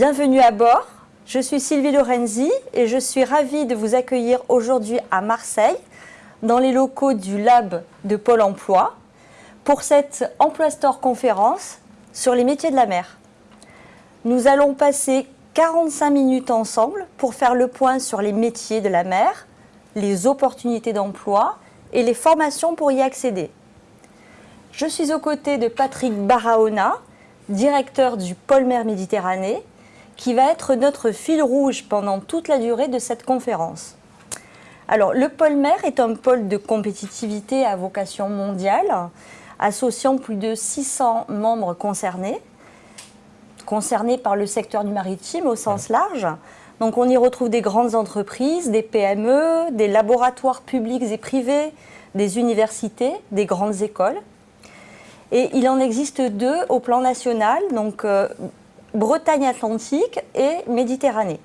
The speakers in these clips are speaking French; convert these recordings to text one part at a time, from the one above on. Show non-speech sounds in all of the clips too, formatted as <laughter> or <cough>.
Bienvenue à bord. Je suis Sylvie Lorenzi et je suis ravie de vous accueillir aujourd'hui à Marseille, dans les locaux du Lab de Pôle emploi, pour cette Emploi Store conférence sur les métiers de la mer. Nous allons passer 45 minutes ensemble pour faire le point sur les métiers de la mer, les opportunités d'emploi et les formations pour y accéder. Je suis aux côtés de Patrick Barahona, directeur du pôle mer Méditerranée, qui va être notre fil rouge pendant toute la durée de cette conférence. Alors, le pôle mer est un pôle de compétitivité à vocation mondiale, associant plus de 600 membres concernés, concernés par le secteur du maritime au sens large. Donc, on y retrouve des grandes entreprises, des PME, des laboratoires publics et privés, des universités, des grandes écoles. Et il en existe deux au plan national, donc euh, Bretagne Atlantique et Méditerranée.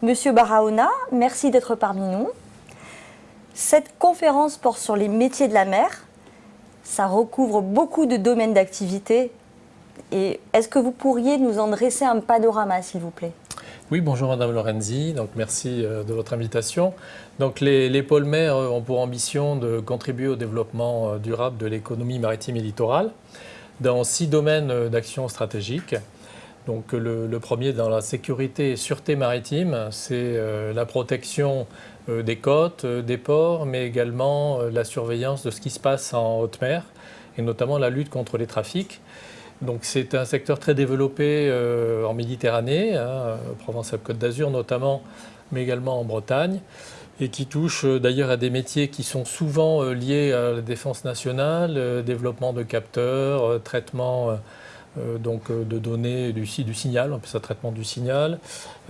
Monsieur Barahona, merci d'être parmi nous. Cette conférence porte sur les métiers de la mer. Ça recouvre beaucoup de domaines d'activité. Et est-ce que vous pourriez nous en dresser un panorama, s'il vous plaît? Oui, bonjour Madame Lorenzi, donc merci euh, de votre invitation. Donc les, les pôles mer ont pour ambition de contribuer au développement euh, durable de l'économie maritime et littorale dans six domaines d'action stratégique. Donc le, premier dans la sécurité et sûreté maritime, c'est euh, la protection euh, des côtes, euh, des ports, mais également la surveillance de ce qui se passe en haute mer, et notamment la lutte contre les trafics. Donc c'est un secteur très développé en Méditerranée, hein, Provence-Côte d'Azur notamment, mais également en Bretagne, et qui touche d'ailleurs à des métiers qui sont souvent liés à la défense nationale, développement de capteurs, traitement euh, donc euh, de données du, signal, on appelle ça traitement du signal,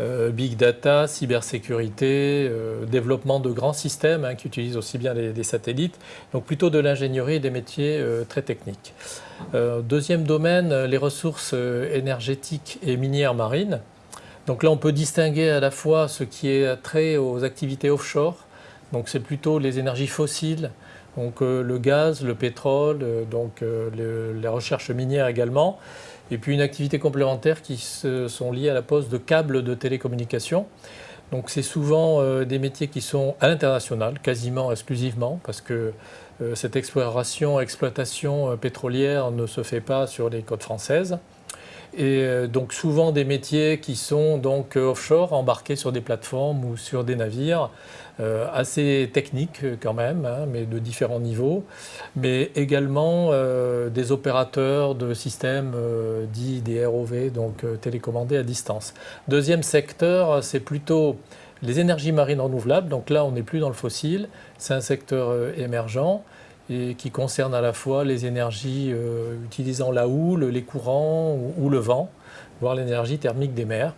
euh, big data, cybersécurité, développement de grands systèmes hein, qui utilisent aussi bien les, satellites, donc plutôt de l'ingénierie et des métiers très techniques. deuxième domaine, les ressources énergétiques et minières marines. Donc là, on peut distinguer à la fois ce qui est trait aux activités offshore, donc c'est plutôt les énergies fossiles, donc euh, le gaz, le pétrole, euh, donc euh, les recherches minières également, et puis une activité complémentaire qui sont liées à la pose de câbles de télécommunication. Donc c'est souvent des métiers qui sont à l'international, quasiment exclusivement, parce que cette exploration, exploitation pétrolière ne se fait pas sur les côtes françaises. Et donc souvent des métiers qui sont donc offshore, embarqués sur des plateformes ou sur des navires, euh, assez techniques euh, quand même, hein, mais de différents niveaux, mais également euh, des opérateurs de systèmes dits des ROV, donc télécommandés à distance. Deuxième secteur, c'est plutôt les énergies marines renouvelables, donc là on n'est plus dans le fossile, c'est un secteur émergent et qui concerne à la fois les énergies utilisant la houle, les courants ou le vent, voire l'énergie thermique des mers.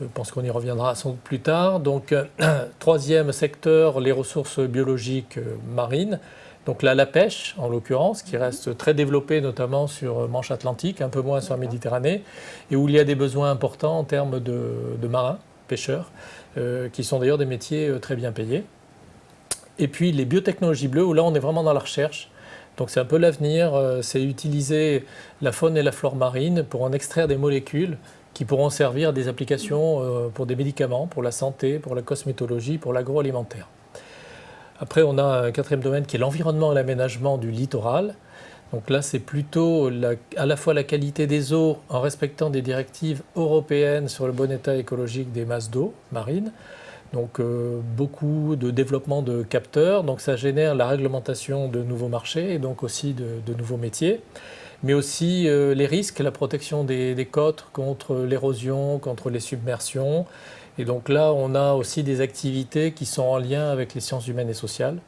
Je pense qu'on y reviendra sans doute plus tard. Donc, euh, <clears throat> troisième secteur, les ressources biologiques euh, marines. Donc là, la pêche, en l'occurrence, qui reste très développée, notamment sur Manche Atlantique, un peu moins sur la Méditerranée, et où il y a des besoins importants en termes de, marins, pêcheurs, euh, qui sont d'ailleurs des métiers très bien payés. Et puis les biotechnologies bleues, où là, on est vraiment dans la recherche. Donc c'est un peu l'avenir, c'est utiliser la faune et la flore marine pour en extraire des molécules qui pourront servir des applications euh, pour des médicaments, pour la santé, pour la cosmétologie, pour l'agroalimentaire. Après, on a un quatrième domaine qui est l'environnement et l'aménagement du littoral. Donc là, c'est plutôt à la fois la qualité des eaux en respectant des directives européennes sur le bon état écologique des masses d'eau marines. Donc euh, beaucoup de développement de capteurs, donc ça génère la réglementation de nouveaux marchés et donc aussi de nouveaux métiers mais aussi euh, les risques, la protection des, côtes contre l'érosion, contre les submersions. Et donc là, on a aussi des activités qui sont en lien avec les sciences humaines et sociales,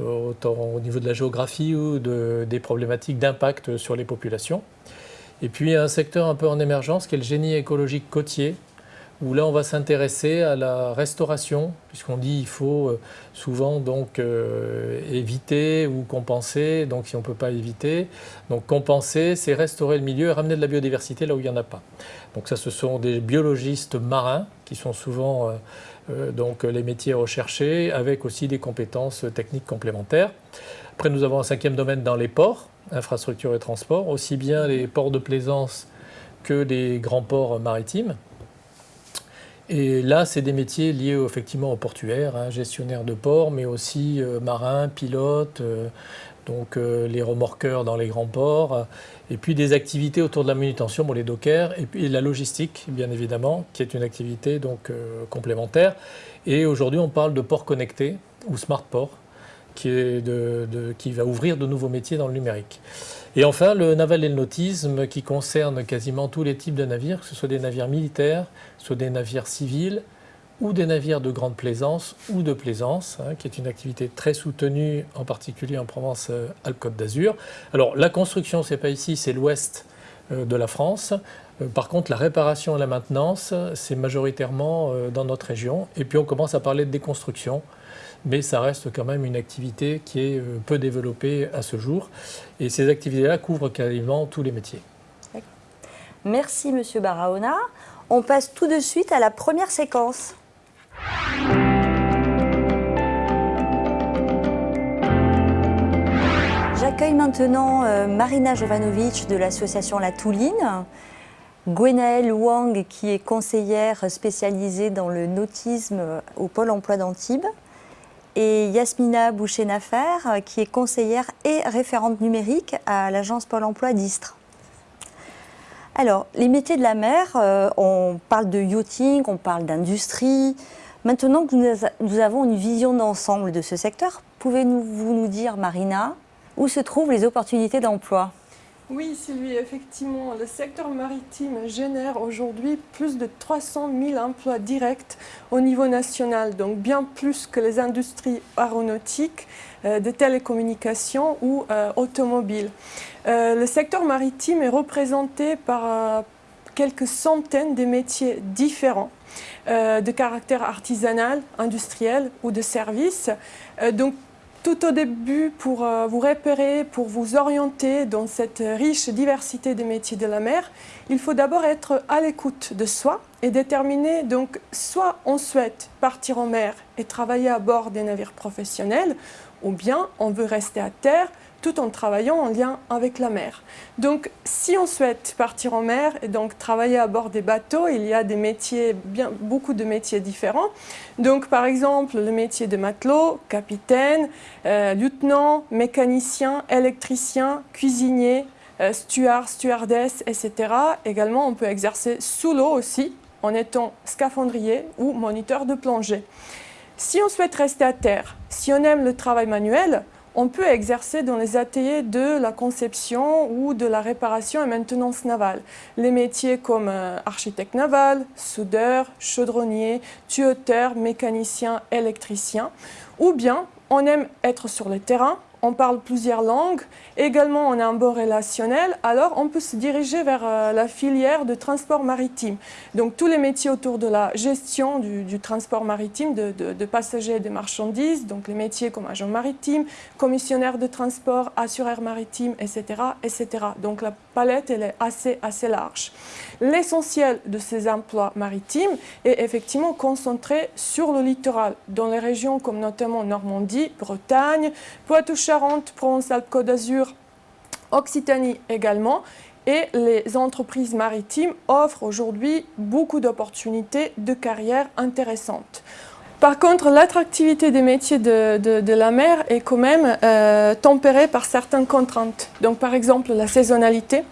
euh, autant au niveau de la géographie ou de, des problématiques d'impact sur les populations. Et puis un secteur un peu en émergence qui est le génie écologique côtier, où là on va s'intéresser à la restauration, puisqu'on dit qu'il faut euh, souvent donc euh, éviter ou compenser, donc si on ne peut pas éviter, donc compenser c'est restaurer le milieu et ramener de la biodiversité là où il n'y en a pas. Donc ça ce sont des biologistes marins qui sont souvent euh, donc les métiers recherchés avec aussi des compétences techniques complémentaires. Après nous avons un cinquième domaine dans les ports, infrastructures et transports, aussi bien les ports de plaisance que les grands ports maritimes. Et là, c'est des métiers liés effectivement au portuaire, hein, gestionnaire de port, mais aussi euh, marin, pilote, euh, donc euh, les remorqueurs dans les grands ports, et puis des activités autour de la manutention, pour les dockers, et puis la logistique, bien évidemment, qui est une activité donc complémentaire. Et aujourd'hui, on parle de port connecté ou smart port, qui, va ouvrir de nouveaux métiers dans le numérique. Et enfin, le naval et le nautisme qui concerne quasiment tous les types de navires, que ce soit des navires militaires, soit des navires civils, ou des navires de grande plaisance ou de plaisance, hein, qui est une activité très soutenue, en particulier en Provence-Alpes-Côte d'Azur. Alors la construction, c'est pas ici, c'est l'ouest euh, de la France. Euh, par contre, la réparation et la maintenance, c'est majoritairement euh, dans notre région. Et puis on commence à parler de déconstruction mais ça reste quand même une activité qui est euh, peu développée à ce jour. Et ces activités-là couvrent quasiment tous les métiers. Merci Monsieur Barahona. On passe tout de suite à la première séquence. J'accueille maintenant euh, Marina Jovanovic de l'association La Touline, Gwenaëlle Wang qui est conseillère spécialisée dans le nautisme au Pôle emploi d'Antibes, et Yasmina Boucher-Nafer, euh, qui est conseillère et référente numérique à l'agence Pôle emploi d'Istres. Alors, les métiers de la mer, euh, on parle de yachting, on parle d'industrie. Maintenant que nous avons une vision d'ensemble de ce secteur, pouvez-vous nous dire, Marina, où se trouvent les opportunités d'emploi? Oui, Sylvie, effectivement, le secteur maritime génère aujourd'hui plus de 300 000 emplois directs au niveau national, donc bien plus que les industries aéronautiques, euh, de télécommunications ou euh, automobiles. Euh, le secteur maritime est représenté par quelques centaines de métiers différents. de caractère artisanal, industriel ou de service. donc tout au début pour euh, vous repérer, pour vous orienter dans cette riche diversité des métiers de la mer, il faut d'abord être à l'écoute de soi et déterminer donc soit on souhaite partir en mer et travailler à bord des navires professionnels ou bien on veut rester à terre tout en travaillant en lien avec la mer. Donc, si on souhaite partir en mer et donc travailler à bord des bateaux, il y a des métiers, bien, beaucoup de métiers différents. Donc, par exemple, le métier de matelot, capitaine, euh, lieutenant, mécanicien, électricien, cuisinier, euh, steward, stewardess, etc. Également, on peut exercer sous l'eau aussi, en étant scaphandrier ou moniteur de plongée. Si on souhaite rester à terre, si on aime le travail manuel, on peut exercer dans les ateliers de la conception ou de la réparation et maintenance navale. Les métiers comme euh, architecte naval, soudeur, chaudronnier, tuyauteur, mécanicien, électricien. Ou bien on aime être sur le terrain, on parle plusieurs langues, également on a un bon relationnel, alors on peut se diriger vers euh, la filière de transport maritime. Donc tous les métiers autour de la gestion du, transport maritime de, passagers et de marchandises, donc les métiers comme agent maritime, commissionnaire de transport, assureur maritime, etc. etc. Donc la palette elle est assez, assez large. L'essentiel de ces emplois maritimes est effectivement concentré sur le littoral, dans les régions comme notamment Normandie, Bretagne, Poitou-Charentes, Provence-Alpes-Côte d'Azur, Occitanie également. Et les entreprises maritimes offrent aujourd'hui beaucoup d'opportunités de carrière intéressantes. Par contre, l'attractivité des métiers de, la mer est quand même euh, tempérée par certaines contraintes. Donc, par exemple, la saisonnalité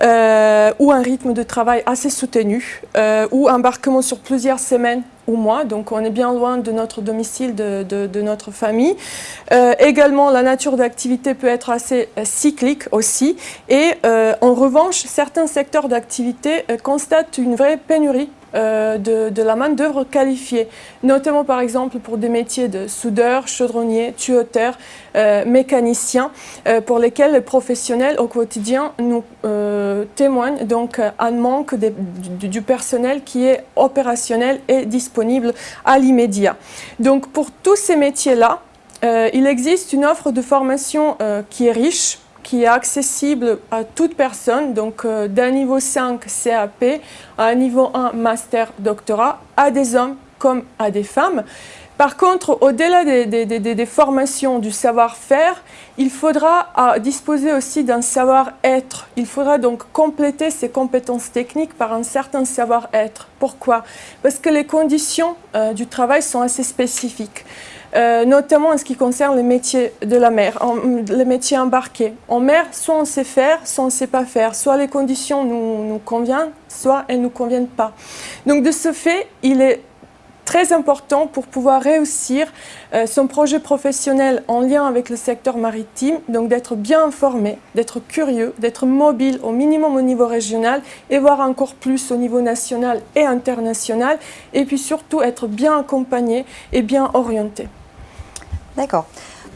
euh, ou un rythme de travail assez soutenu euh, ou embarquement sur plusieurs semaines ou. Donc, on est bien loin de notre domicile, de, notre famille. également, la nature d'activité peut être assez cyclique aussi. Et en revanche, certains secteurs d'activité constatent une vraie pénurie euh, de, la main-d'œuvre qualifiée, notamment par exemple pour des métiers de soudeur, chaudronnier, tuyauteur, euh, mécanicien, euh, pour lesquels les professionnels au quotidien nous témoignent donc un manque du, personnel qui est opérationnel et disponible à l'immédiat. Donc pour tous ces métiers-là, il existe une offre de formation qui est riche, qui est accessible à toute personne, donc euh, d'un niveau 5 CAP à un niveau 1 master doctorat, à des hommes comme à des femmes. Par contre, au-delà des, formations du savoir-faire, il faudra disposer aussi d'un savoir-être. Il faudra donc compléter ces compétences techniques par un certain savoir-être. Pourquoi? Parce que les conditions euh, du travail sont assez spécifiques. Euh, notamment en ce qui concerne les métiers de la mer, les métiers embarqués. En mer, soit on sait faire, soit on ne sait pas faire. Soit les conditions nous, nous conviennent, soit elles ne nous conviennent pas. Donc de ce fait, il est très important pour pouvoir réussir euh, son projet professionnel en lien avec le secteur maritime, donc d'être bien informé, d'être curieux, d'être mobile au minimum au niveau régional et voir encore plus au niveau national et international, et puis surtout être bien accompagné et bien orienté. D'accord.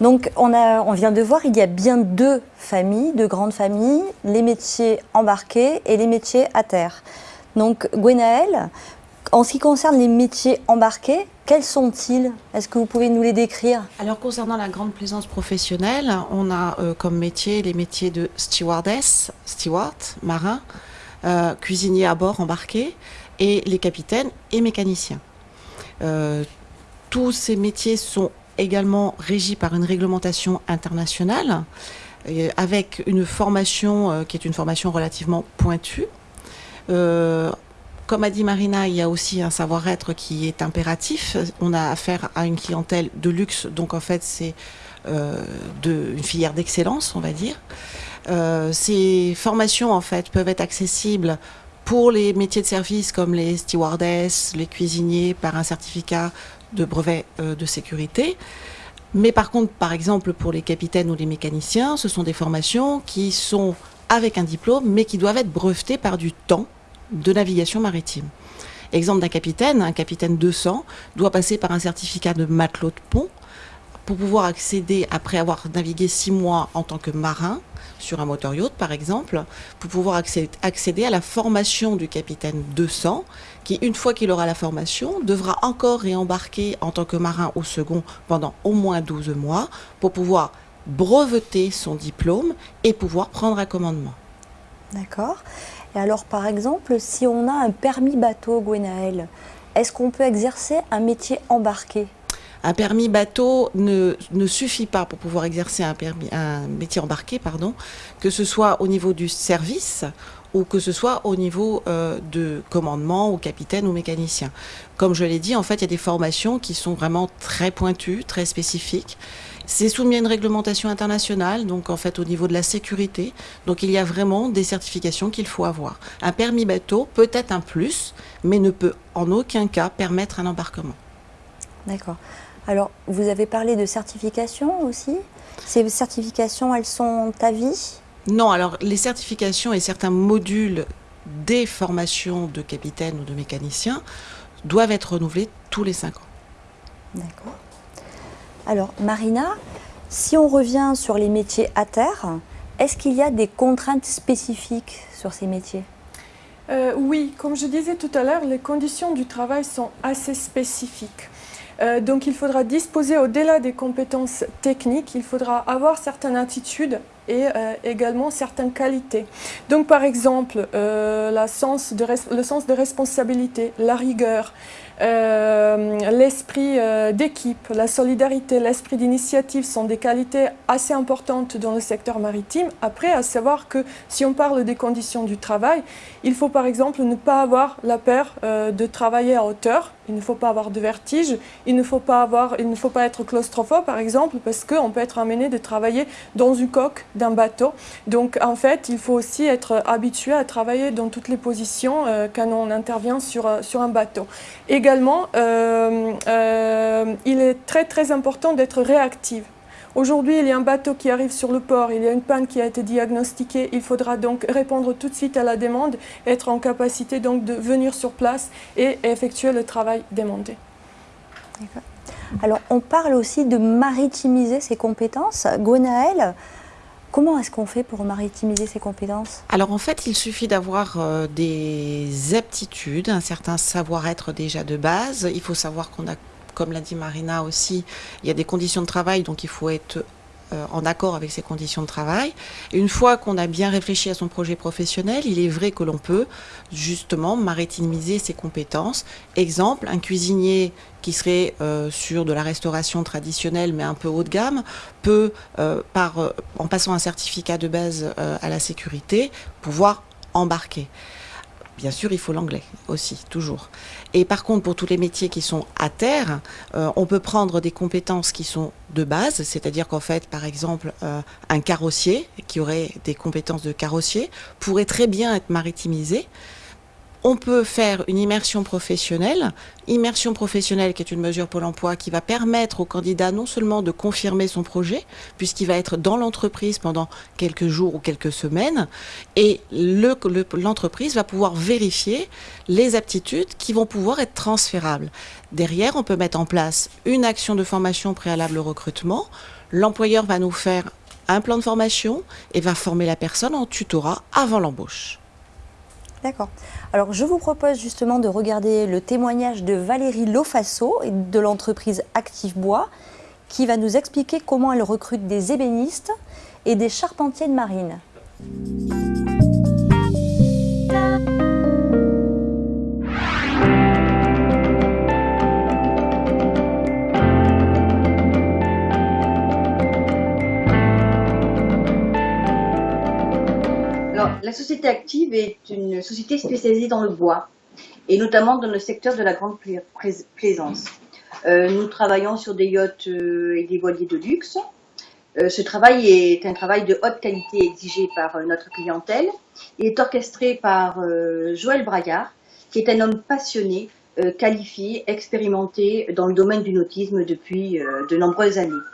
Donc on, a, on vient de voir, il y a bien deux familles, deux grandes familles, les métiers embarqués et les métiers à terre. Donc Gwenaël, en ce qui concerne les métiers embarqués, quels sont-ils? Est-ce que vous pouvez nous les décrire? Alors concernant la grande plaisance professionnelle, on a euh, comme métier les métiers de stewardess, steward, marin, euh, cuisinier à bord embarqué, et les capitaines et mécaniciens. Euh, tous ces métiers sont également régis par une réglementation internationale, avec une formation qui est une formation relativement pointue. Comme a dit Marina, il y a aussi un savoir-être qui est impératif. On a affaire à une clientèle de luxe, donc en fait c'est euh, une filière d'excellence, on va dire. Euh, ces formations en fait peuvent être accessibles pour les métiers de service comme les stewardesses, les cuisiniers par un certificat de brevet euh, de sécurité. Mais par contre, par exemple, pour les capitaines ou les mécaniciens, ce sont des formations qui sont avec un diplôme, mais qui doivent être brevetées par du temps de navigation maritime. Exemple d'un capitaine, un capitaine 200 doit passer par un certificat de matelot de pont pour pouvoir accéder, après avoir navigué six mois en tant que marin, sur un moteur yacht par exemple, pour pouvoir accéder à la formation du capitaine 200, qui une fois qu'il aura la formation, devra encore réembarquer en tant que marin au second pendant au moins 12 mois pour pouvoir breveter son diplôme et pouvoir prendre un commandement. D'accord. Et alors, par exemple, si on a un permis bateau, Gwenaël, est-ce qu'on peut exercer un métier embarqué? Un permis bateau ne, suffit pas pour pouvoir exercer un, permis, un métier embarqué, pardon, que ce soit au niveau du service ou que ce soit au niveau euh, de commandement ou capitaine ou mécanicien. Comme je l'ai dit, en fait, il y a des formations qui sont vraiment très pointues, très spécifiques. C'est soumis à une réglementation internationale, donc en fait au niveau de la sécurité. Donc il y a vraiment des certifications qu'il faut avoir. Un permis bateau peut être un plus, mais ne peut en aucun cas permettre un embarquement. D'accord. Alors, vous avez parlé de certification aussi. Ces certifications, elles sont à vie? Non, alors les certifications et certains modules des formations de capitaine ou de mécanicien doivent être renouvelés tous les cinq ans. D'accord. Alors, Marina, si on revient sur les métiers à terre, est-ce qu'il y a des contraintes spécifiques sur ces métiers? Euh, Oui, comme je disais tout à l'heure, les conditions du travail sont assez spécifiques. Euh, donc il faudra disposer au-delà des compétences techniques, il faudra avoir certaines attitudes et euh, également certaines qualités. Donc par exemple, le sens de responsabilité, la rigueur, euh, l'esprit euh, d'équipe, la solidarité, l'esprit d'initiative sont des qualités assez importantes dans le secteur maritime. Après, à savoir que si on parle des conditions du travail, il faut par exemple ne pas avoir la peur euh, de travailler à hauteur, il ne faut pas avoir de vertige, il ne faut pas, avoir, il ne faut pas être claustrophobe par exemple, parce qu'on peut être amené de travailler dans une coque d'un bateau. Donc en fait, il faut aussi être habitué à travailler dans toutes les positions quand on intervient sur, sur un bateau. Également, euh, euh, il est très très important d'être réactif. Aujourd'hui, il y a un bateau qui arrive sur le port, il y a une panne qui a été diagnostiquée, il faudra donc répondre tout de suite à la demande, être en capacité donc de venir sur place et effectuer le travail demandé. Alors, on parle aussi de maritimiser ses compétences. Gwenaël, Comment est-ce qu'on fait pour maritimiser ses compétences? Alors en fait, il suffit d'avoir euh, des aptitudes, un certain savoir-être déjà de base. Il faut savoir qu'on a, comme l'a dit Marina aussi, il y a des conditions de travail, donc il faut être euh, en accord avec ses conditions de travail. Une fois qu'on a bien réfléchi à son projet professionnel, il est vrai que l'on peut justement maritimiser ses compétences. Exemple, un cuisinier qui serait euh, sur de la restauration traditionnelle mais un peu haut de gamme peut, par, en passant un certificat de base à la sécurité, pouvoir embarquer. Bien sûr, il faut l'anglais aussi, toujours. Et par contre, pour tous les métiers qui sont à terre, euh, on peut prendre des compétences qui sont de base, c'est-à-dire qu'en fait, par exemple, euh, un carrossier qui aurait des compétences de carrossier pourrait très bien être maritimisé on peut faire une immersion professionnelle, immersion professionnelle qui est une mesure pour l'emploi qui va permettre au candidat non seulement de confirmer son projet, puisqu'il va être dans l'entreprise pendant quelques jours ou quelques semaines, et l'entreprise va pouvoir vérifier les aptitudes qui vont pouvoir être transférables. Derrière, on peut mettre en place une action de formation préalable au recrutement. L'employeur va nous faire un plan de formation et va former la personne en tutorat avant l'embauche. D'accord. Alors je vous propose justement de regarder le témoignage de Valérie Lofasso de l'entreprise Active Bois qui va nous expliquer comment elle recrute des ébénistes et des charpentiers de marine. La société active est une société spécialisée dans le bois, et notamment dans le secteur de la grande plaisance. Euh, nous travaillons sur des yachts euh, et des voiliers de luxe. Euh, ce travail est un travail de haute qualité exigé par notre clientèle. Il est orchestré par Joël Braillard, qui est un homme passionné, qualifié, expérimenté dans le domaine du nautisme depuis de nombreuses années.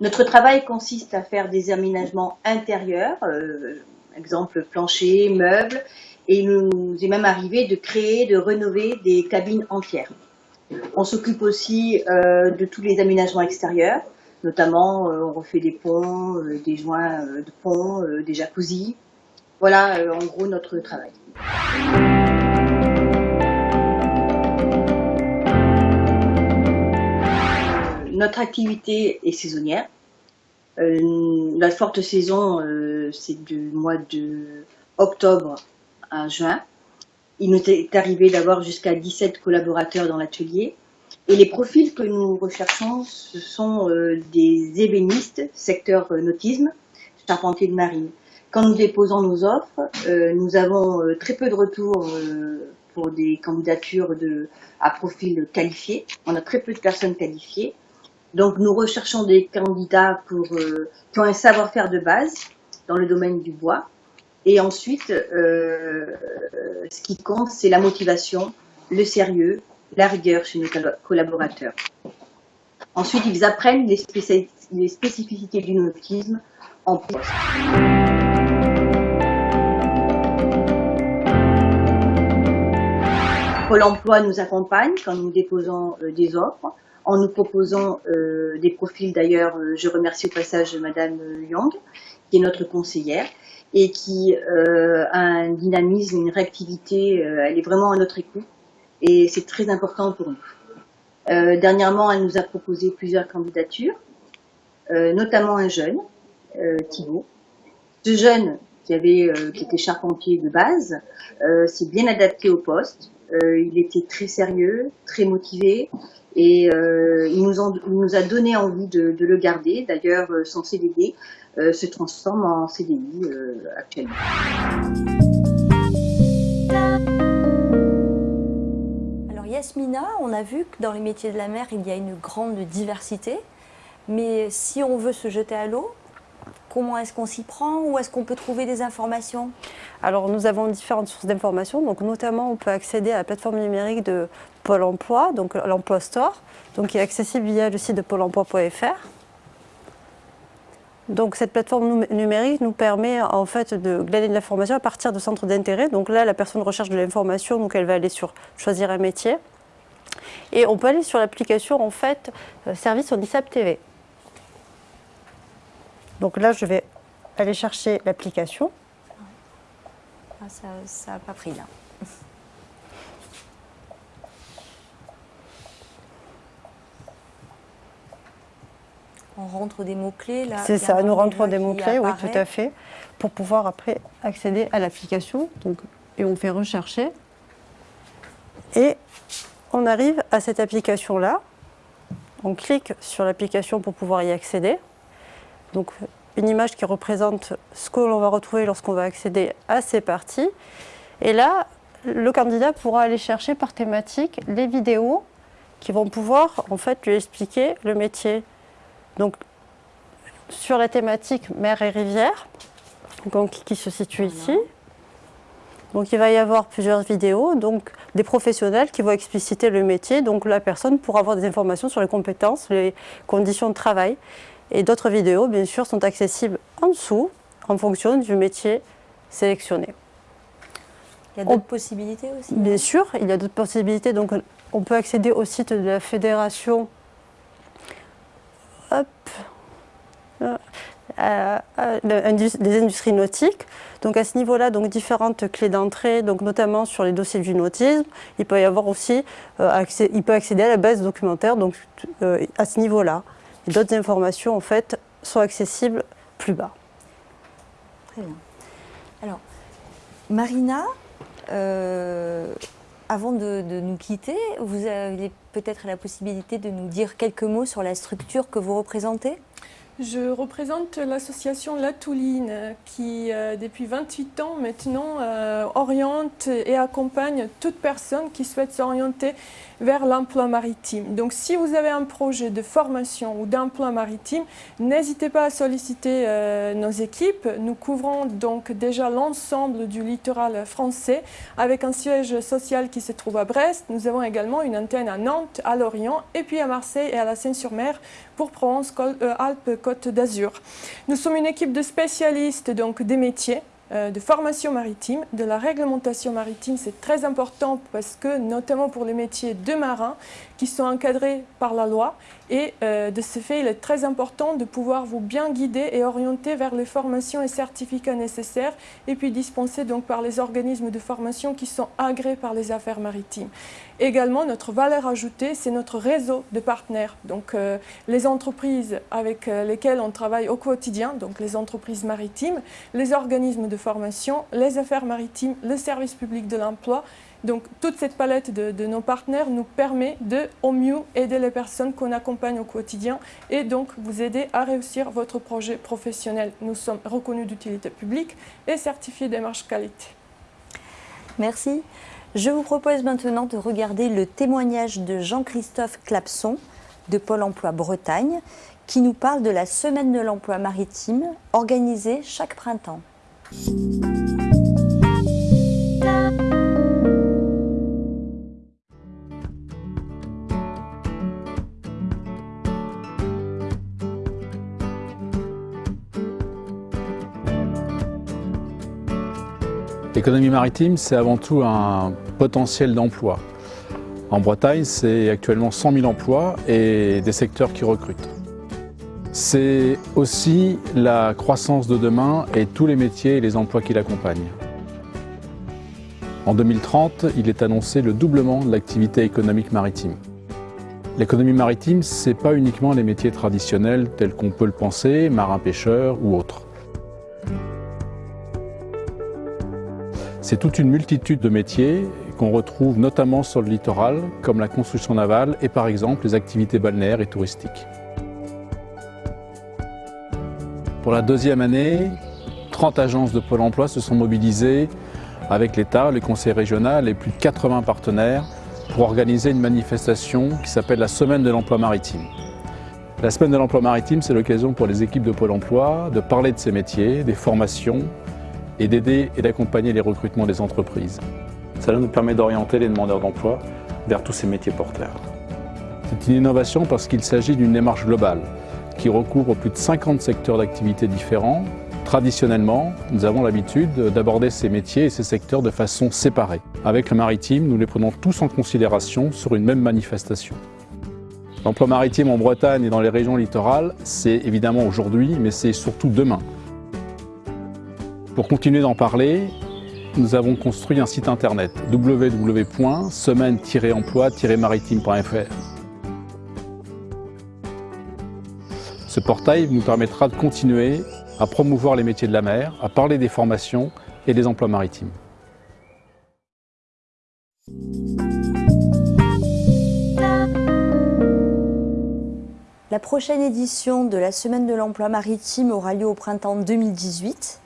Notre travail consiste à faire des aménagements intérieurs, exemple plancher, meubles, et il nous est même arrivé de créer, de rénover des cabines entières. On s'occupe aussi euh, de tous les aménagements extérieurs, notamment euh, on refait des ponts, euh, des joints de ponts, des jacuzzi. Voilà en gros notre travail. Notre activité est saisonnière. La forte saison c'est du mois de octobre à juin. Il nous est arrivé d'avoir jusqu'à 17 collaborateurs dans l'atelier. Et les profils que nous recherchons, ce sont euh, des ébénistes, secteur euh, nautisme, charpentier de marine. Quand nous déposons nos offres, euh, nous avons très peu de retours pour des candidatures à profil qualifié. On a très peu de personnes qualifiées. Donc nous recherchons des candidats pour, qui ont un savoir-faire de base, dans le domaine du bois. Et ensuite, euh, ce qui compte, c'est la motivation, le sérieux, la rigueur chez nos collaborateurs. Ensuite, ils apprennent les, spécificités du nautisme en poste. Pôle emploi nous accompagne quand nous déposons euh, des offres, en nous proposant euh, des profils. D'ailleurs, je remercie au passage Madame Young, qui est notre conseillère et qui euh, a un dynamisme, une réactivité, euh, elle est vraiment à notre écoute et c'est très important pour nous. Euh, dernièrement, elle nous a proposé plusieurs candidatures, notamment un jeune, Thibault. Ce jeune qui qui était charpentier de base, s'est bien adapté au poste. Il était très sérieux, très motivé, et il, nous a donné envie de, le garder. D'ailleurs, son CDD euh, se transforme en CDI euh, actuellement. Alors Yasmina, on a vu que dans les métiers de la mer, il y a une grande diversité. Mais si on veut se jeter à l'eau, comment est-ce qu'on s'y prend Où est-ce qu'on peut trouver des informations? Alors nous avons différentes sources d'informations. Donc notamment, on peut accéder à la plateforme numérique de Pôle Emploi, donc l'Emploi Store, donc qui est accessible via le site de pôle emploi.fr. Donc cette plateforme numérique nous permet en fait de glaner de l'information à partir de centres d'intérêt. Donc là, la personne recherche de l'information, donc elle va aller sur choisir un métier. Et on peut aller sur l'application en fait euh, service en ISAP TV. Donc là, je vais aller chercher l'application. Ah, ça n'a pas pris là. On rentre des mots-clés là C'est ça, nous rentrons des mots-clés, oui, tout à fait, pour pouvoir après accéder à l'application. Donc, Et on fait rechercher. Et on arrive à cette application-là. On clique sur l'application pour pouvoir y accéder. Donc une image qui représente ce que l'on va retrouver lorsqu'on va accéder à ces parties. Et là, le candidat pourra aller chercher par thématique les vidéos qui vont pouvoir en fait lui expliquer le métier. Donc sur la thématique mer et rivière, donc, qui se situe ici. Donc il va y avoir plusieurs vidéos, donc des professionnels qui vont expliciter le métier. Donc la personne pourra avoir des informations sur les compétences, les conditions de travail. Et d'autres vidéos, bien sûr, sont accessibles en dessous en fonction du métier sélectionné. Il y a d'autres possibilités aussi Bien sûr, il y a d'autres possibilités. Donc, on peut accéder au site de la fédération hop, euh, l'indus- des industries nautiques. Donc, à ce niveau-là, donc différentes clés d'entrée, donc notamment sur les dossiers du nautisme. Il peut y avoir aussi, euh, accès- il peut accéder à la base documentaire. Donc, euh, à ce niveau-là, d'autres informations en fait sont accessibles plus bas. Très bien. Alors, Marina, euh, avant de, de nous quitter, vous avez peut-être la possibilité de nous dire quelques mots sur la structure que vous représentez? Je représente l'association La Touline qui, euh, depuis 28 ans maintenant, euh, oriente et accompagne toute personne qui souhaite s'orienter vers l'emploi maritime. Donc si vous avez un projet de formation ou d'emploi maritime, n'hésitez pas à solliciter euh, nos équipes. Nous couvrons donc déjà l'ensemble du littoral français avec un siège social qui se trouve à Brest. Nous avons également une antenne à Nantes, à Lorient et puis à Marseille et à la Seine-sur-Mer pour Provence, Col- euh, d'Azur. Nous sommes une équipe de spécialistes donc des métiers de formation maritime, de la réglementation maritime, c'est très important parce que notamment pour les métiers de marins qui sont encadrés par la loi et euh, de ce fait il est très important de pouvoir vous bien guider et orienter vers les formations et certificats nécessaires et puis dispensés par les organismes de formation qui sont agréés par les affaires maritimes. Également, notre valeur ajoutée, c'est notre réseau de partenaires. Donc, euh, les entreprises avec euh, lesquelles on travaille au quotidien, donc les entreprises maritimes, les organismes de formation, les affaires maritimes, le service public de l'emploi. Donc, toute cette palette de, nos partenaires nous permet de, au mieux, aider les personnes qu'on accompagne au quotidien et donc vous aider à réussir votre projet professionnel. Nous sommes reconnus d'utilité publique et certifiés démarche qualité. Merci. Je vous propose maintenant de regarder le témoignage de Jean-Christophe Clapson de Pôle emploi Bretagne qui nous parle de la semaine de l'emploi maritime organisée chaque printemps. L'économie maritime, c'est avant tout un potentiel d'emploi. En Bretagne, c'est actuellement 100 000 emplois et des secteurs qui recrutent. C'est aussi la croissance de demain et tous les métiers et les emplois qui l'accompagnent. En 2030, il est annoncé le doublement de l'activité économique maritime. L'économie maritime, ce n'est pas uniquement les métiers traditionnels tels qu'on peut le penser, marin-pêcheur ou autres. C'est toute une multitude de métiers qu'on retrouve notamment sur le littoral, comme la construction navale et par exemple les activités balnéaires et touristiques. Pour la deuxième année, 30 agences de Pôle emploi se sont mobilisées avec l'État, le Conseil régional et plus de 80 partenaires pour organiser une manifestation qui s'appelle la Semaine de l'emploi maritime. La Semaine de l'emploi maritime, c'est l'occasion pour les équipes de Pôle emploi de parler de ces métiers, des formations, et d'aider et d'accompagner les recrutements des entreprises. Cela nous permet d'orienter les demandeurs d'emploi vers tous ces métiers porteurs. C'est une innovation parce qu'il s'agit d'une démarche globale qui recouvre plus de 50 secteurs d'activité différents. Traditionnellement, nous avons l'habitude d'aborder ces métiers et ces secteurs de façon séparée. Avec le maritime, nous les prenons tous en considération sur une même manifestation. L'emploi maritime en Bretagne et dans les régions littorales, c'est évidemment aujourd'hui, mais c'est surtout demain. Pour continuer d'en parler, nous avons construit un site internet www.semaine-emploi-maritime.fr. Ce portail nous permettra de continuer à promouvoir les métiers de la mer, à parler des formations et des emplois maritimes. La prochaine édition de la Semaine de l'emploi maritime aura lieu au printemps 2018.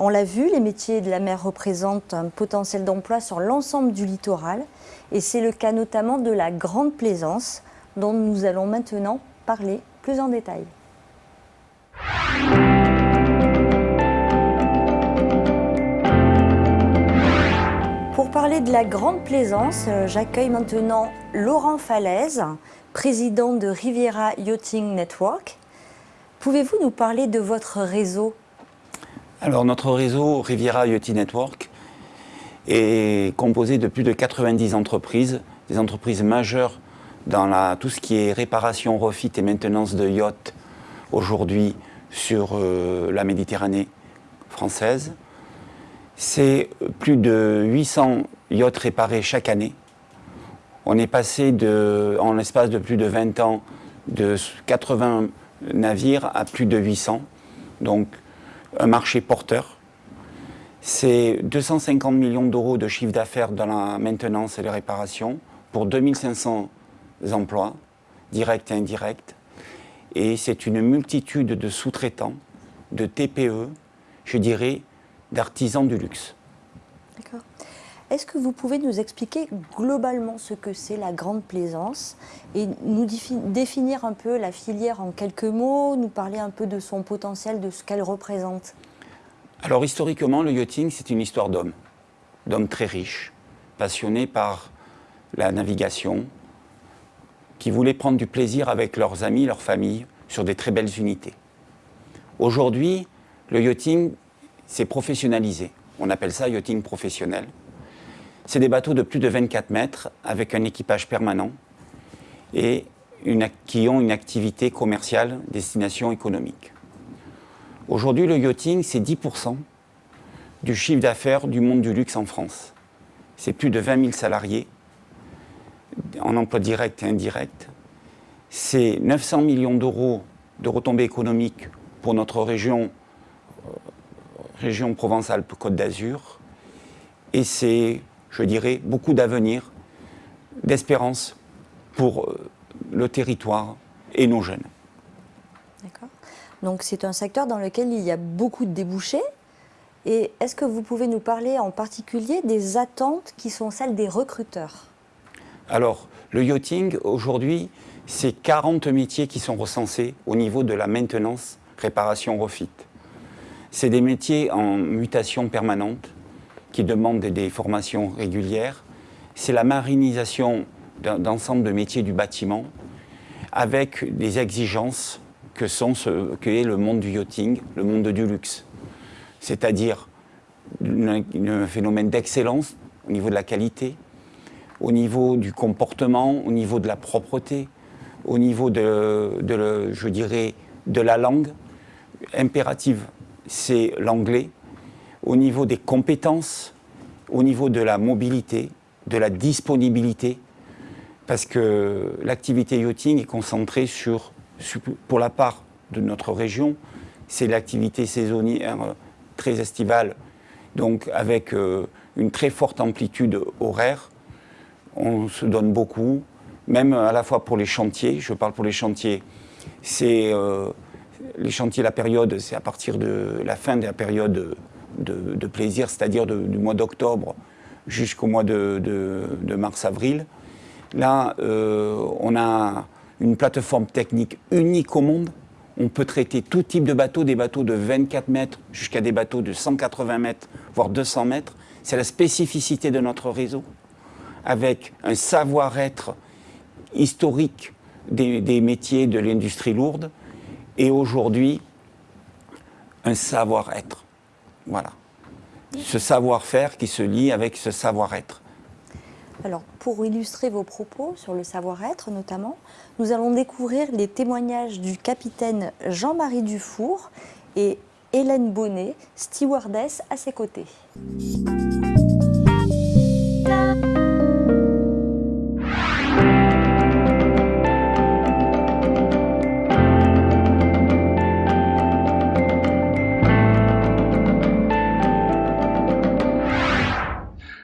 On l'a vu, les métiers de la mer représentent un potentiel d'emploi sur l'ensemble du littoral et c'est le cas notamment de la Grande Plaisance dont nous allons maintenant parler plus en détail. Pour parler de la Grande Plaisance, euh, j'accueille maintenant Laurent Falaise, président de Riviera Yachting Network. Pouvez-vous nous parler de votre réseau? Alors notre réseau Riviera Yachting Network est composé de plus de 90 entreprises, des entreprises majeures dans tout ce qui est réparation, refit et maintenance de yachts aujourd'hui sur euh, la Méditerranée française. C'est plus de 800 yachts réparés chaque année. On est passé de, en l'espace de plus de 20 ans de 80 navires à plus de 800. Donc un marché porteur. C'est 250 millions d'euros de chiffre d'affaires dans la maintenance et les réparations pour 2500 emplois, directs et indirects. Et c'est une multitude de sous-traitants, de TPE, je dirais, d'artisans du luxe. D'accord. Est-ce que vous pouvez nous expliquer globalement ce que c'est la grande plaisance et nous définir un peu la filière en quelques mots, nous parler un peu de son potentiel, de ce qu'elle représente? Alors historiquement, le yachting, c'est une histoire d'hommes, d'hommes très riches, passionnés par la navigation, qui voulaient prendre du plaisir avec leurs amis, leurs familles, sur des très belles unités. Aujourd'hui, le yachting s'est professionnalisé. On appelle ça yachting professionnel. C'est des bateaux de plus de 24 mètres avec un équipage permanent et qui ont une activité commerciale, destination économique. Aujourd'hui, le yachting, c'est 10% du chiffre d'affaires du monde du luxe en France. C'est plus de 20 000 salariés en emploi direct et indirect. C'est 900 millions d'euros de retombées économiques pour notre région, euh, région Provence-Alpes-Côte d'Azur. Et c'est, je dirais, beaucoup d'avenir, d'espérance pour euh, le territoire et nos jeunes. D'accord. Donc c'est un secteur dans lequel il y a beaucoup de débouchés. Et est-ce que vous pouvez nous parler en particulier des attentes qui sont celles des recruteurs? Alors, le yachting, aujourd'hui, c'est 40 métiers qui sont recensés au niveau de la maintenance, réparation, refit. C'est des métiers en mutation permanente qui demandent des formations régulières. C'est la marinisation d'ensemble de métiers du bâtiment avec des exigences que, sont ce, que est le monde du yachting, le monde du luxe. C'est-à-dire un phénomène d'excellence au niveau de la qualité, au niveau du comportement, au niveau de la propreté, au niveau de, je dirais, de la langue impérative, c'est l'anglais, au niveau des compétences, au niveau de la mobilité, de la disponibilité, parce que l'activité yachting est concentrée sur, pour la part de notre région, c'est l'activité saisonnière très estivale, donc avec euh, une très forte amplitude horaire, on se donne beaucoup, même à la fois pour les chantiers, je parle pour les chantiers, c'est euh, les chantiers, la période, c'est à partir de la fin de la période de, plaisir, c'est-à-dire du mois d'octobre jusqu'au mois de, mars-avril. Là, euh, on a une plateforme technique unique au monde. On peut traiter tout type de bateaux, des bateaux de 24 mètres jusqu'à des bateaux de 180 mètres, voire 200 mètres. C'est la spécificité de notre réseau avec un savoir-être historique des, métiers de l'industrie lourde et aujourd'hui un savoir-être. Voilà. Ce savoir-faire qui se lie avec ce savoir-être. Alors, pour illustrer vos propos sur le savoir-être notamment, nous allons découvrir les témoignages du capitaine Jean-Marie Dufour et Hélène Bonnet, stewardess à ses côtés.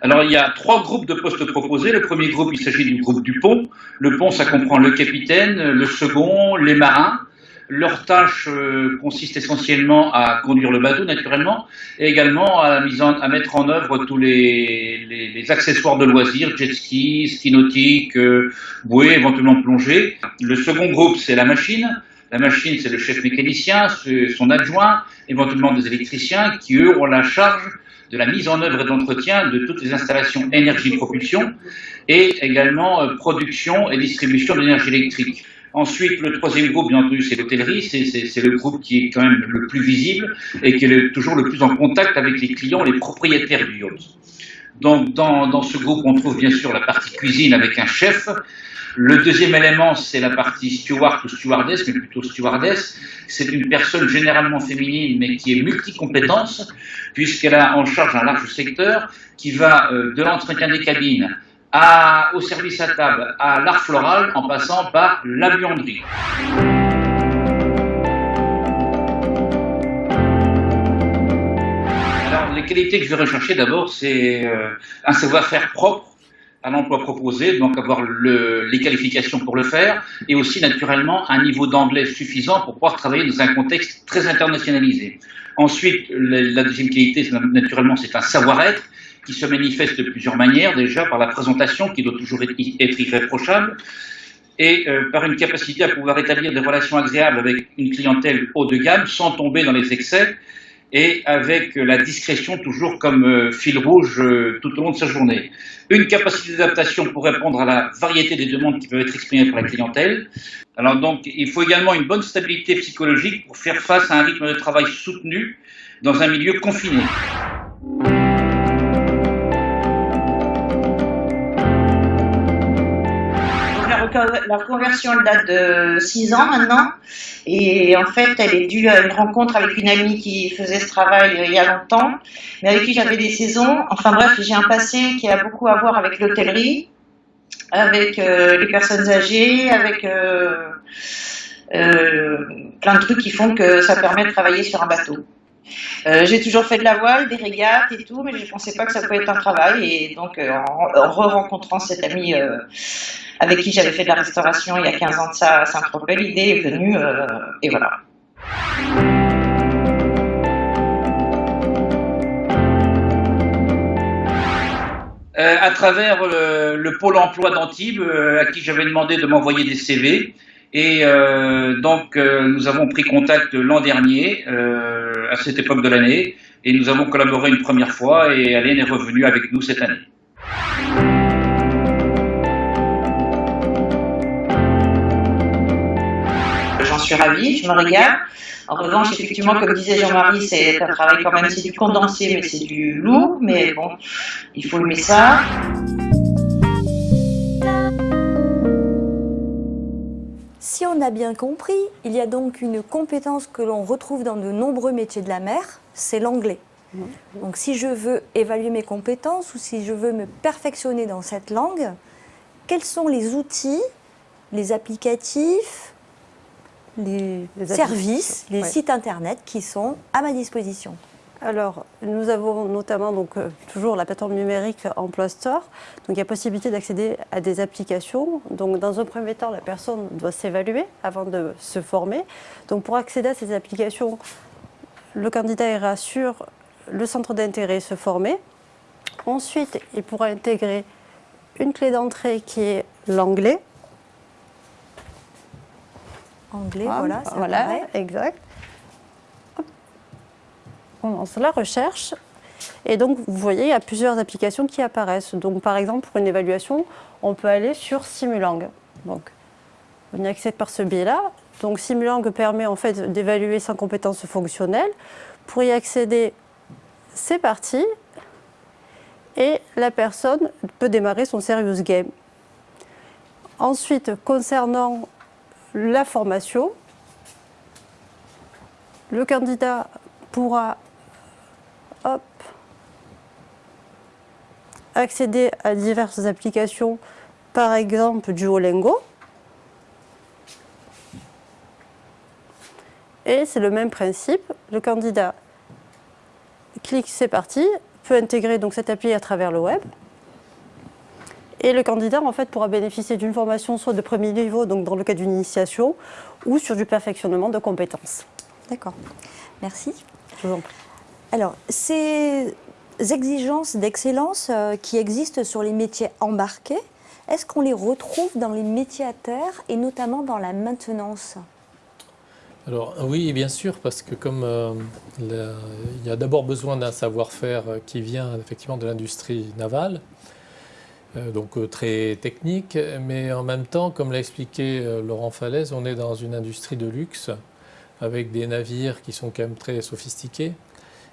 Alors, il y a trois groupes de postes proposés. Le premier groupe, il s'agit du groupe du pont. Le pont, ça comprend le capitaine, le second, les marins. Leur tâche euh, consiste essentiellement à conduire le bateau, naturellement, et également à, mettre en œuvre tous les, les, accessoires de loisirs, jet ski, ski nautique, euh, bouée, éventuellement plongée. Le second groupe, c'est la machine. La machine, c'est le chef mécanicien, son adjoint, éventuellement des électriciens, qui, eux, ont la charge de la mise en œuvre et d'entretien de toutes les installations énergie-propulsion et également euh, production et distribution d'énergie électrique. Ensuite, le troisième groupe, bien entendu, c'est l'hôtellerie. C'est le groupe qui est quand même le plus visible et qui est toujours le plus en contact avec les clients, les propriétaires du yacht. Donc, dans, dans ce groupe, on trouve bien sûr la partie cuisine avec un chef. Le deuxième élément, c'est la partie steward ou stewardess, mais plutôt stewardess. C'est une personne généralement féminine, mais qui est multicompétence, puisqu'elle a en charge un large secteur qui va euh, de l'entretien des cabines au service à table, à l'art floral, en passant par la buanderie. Alors, les qualités que je vais rechercher d'abord, c'est euh, un savoir-faire propre à l'emploi proposé, donc avoir le, les qualifications pour le faire, et aussi naturellement un niveau d'anglais suffisant pour pouvoir travailler dans un contexte très internationalisé. Ensuite, la deuxième qualité, naturellement, c'est un savoir-être qui se manifeste de plusieurs manières, déjà par la présentation qui doit toujours être, irréprochable, et euh, par une capacité à pouvoir établir des relations agréables avec une clientèle haut de gamme sans tomber dans les excès, et avec la discrétion toujours comme euh, fil rouge euh, tout au long de sa journée. Une capacité d'adaptation pour répondre à la variété des demandes qui peuvent être exprimées par la clientèle. Alors donc, il faut également une bonne stabilité psychologique pour faire face à un rythme de travail soutenu dans un milieu confiné. La reconversion elle date de 6 ans maintenant. Et en fait, elle est due à une rencontre avec une amie qui faisait ce travail euh, il y a longtemps, mais avec qui j'avais des saisons. Enfin bref, j'ai un passé qui a beaucoup à voir avec l'hôtellerie, avec euh, les personnes âgées, avec euh, plein de trucs qui font que ça permet de travailler sur un bateau. J'ai toujours fait de la voile, des régates et tout, mais je ne pensais pas que ça pouvait être un travail. Et donc, en, re-rencontrant cette amie avec qui j'avais fait de la restauration il y a 15 ans de ça à Saint-Tropez. L'idée est venue euh, et voilà. Euh, à travers le, pôle emploi d'Antibes, euh, à qui j'avais demandé de m'envoyer des CV. Et donc, nous avons pris contact l'an dernier, à cette époque de l'année, et nous avons collaboré une première fois, et Alain est revenue avec nous cette année. suis ravie, je me régale. En revanche, effectivement, comme disait Jean-Marie, c'est un travail quand même, c'est du condensé, mais c'est du lourd, mais bon, il faut aimer ça. Si on a bien compris, il y a donc une compétence que l'on retrouve dans de nombreux métiers de la mer, c'est l'anglais. Donc si je veux évaluer mes compétences ou si je veux me perfectionner dans cette langue, quels sont les outils, les applicatifs, les, services, les sites internet qui sont à ma disposition? Alors, nous avons notamment donc, euh, toujours la plateforme numérique Emploi Store. Donc, il y a possibilité d'accéder à des applications. Donc, dans un premier temps, la personne doit s'évaluer avant de se former. Donc, pour accéder à ces applications, le candidat ira sur le centre d'intérêt se former. Ensuite, il pourra intégrer une clé d'entrée qui est l'anglais anglais, voilà. Voilà, exact. Lance la recherche. Et donc, vous voyez, il y a plusieurs applications qui apparaissent. Donc, par exemple, pour une évaluation, on peut aller sur Simulang. Donc, on y accède par ce biais-là. Donc, Simulang permet en fait d'évaluer sa compétence fonctionnelle. Pour y accéder, c'est parti. Et la personne peut démarrer son serious game. Ensuite, concernant la formation. Le candidat pourra accéder à diverses applications, par exemple Duolingo. Et c'est le même principe. Le candidat clique c'est parti, peut intégrer donc cette appli à travers le web. Et le candidat, en fait, pourra bénéficier d'une formation soit de premier niveau, donc dans le cas d'une initiation, ou sur du perfectionnement de compétences. D'accord. Merci. Je vous en prie. Alors, ces exigences d'excellence euh, qui existent sur les métiers embarqués, est-ce qu'on les retrouve dans les métiers à terre et notamment dans la maintenance? Alors oui, bien sûr, parce que comme euh, il y a d'abord besoin d'un savoir-faire euh, qui vient effectivement de l'industrie navale, donc très technique, mais en même temps, comme l'a expliqué Laurent Falaise, on est dans une industrie de luxe avec des navires qui sont quand même très sophistiqués,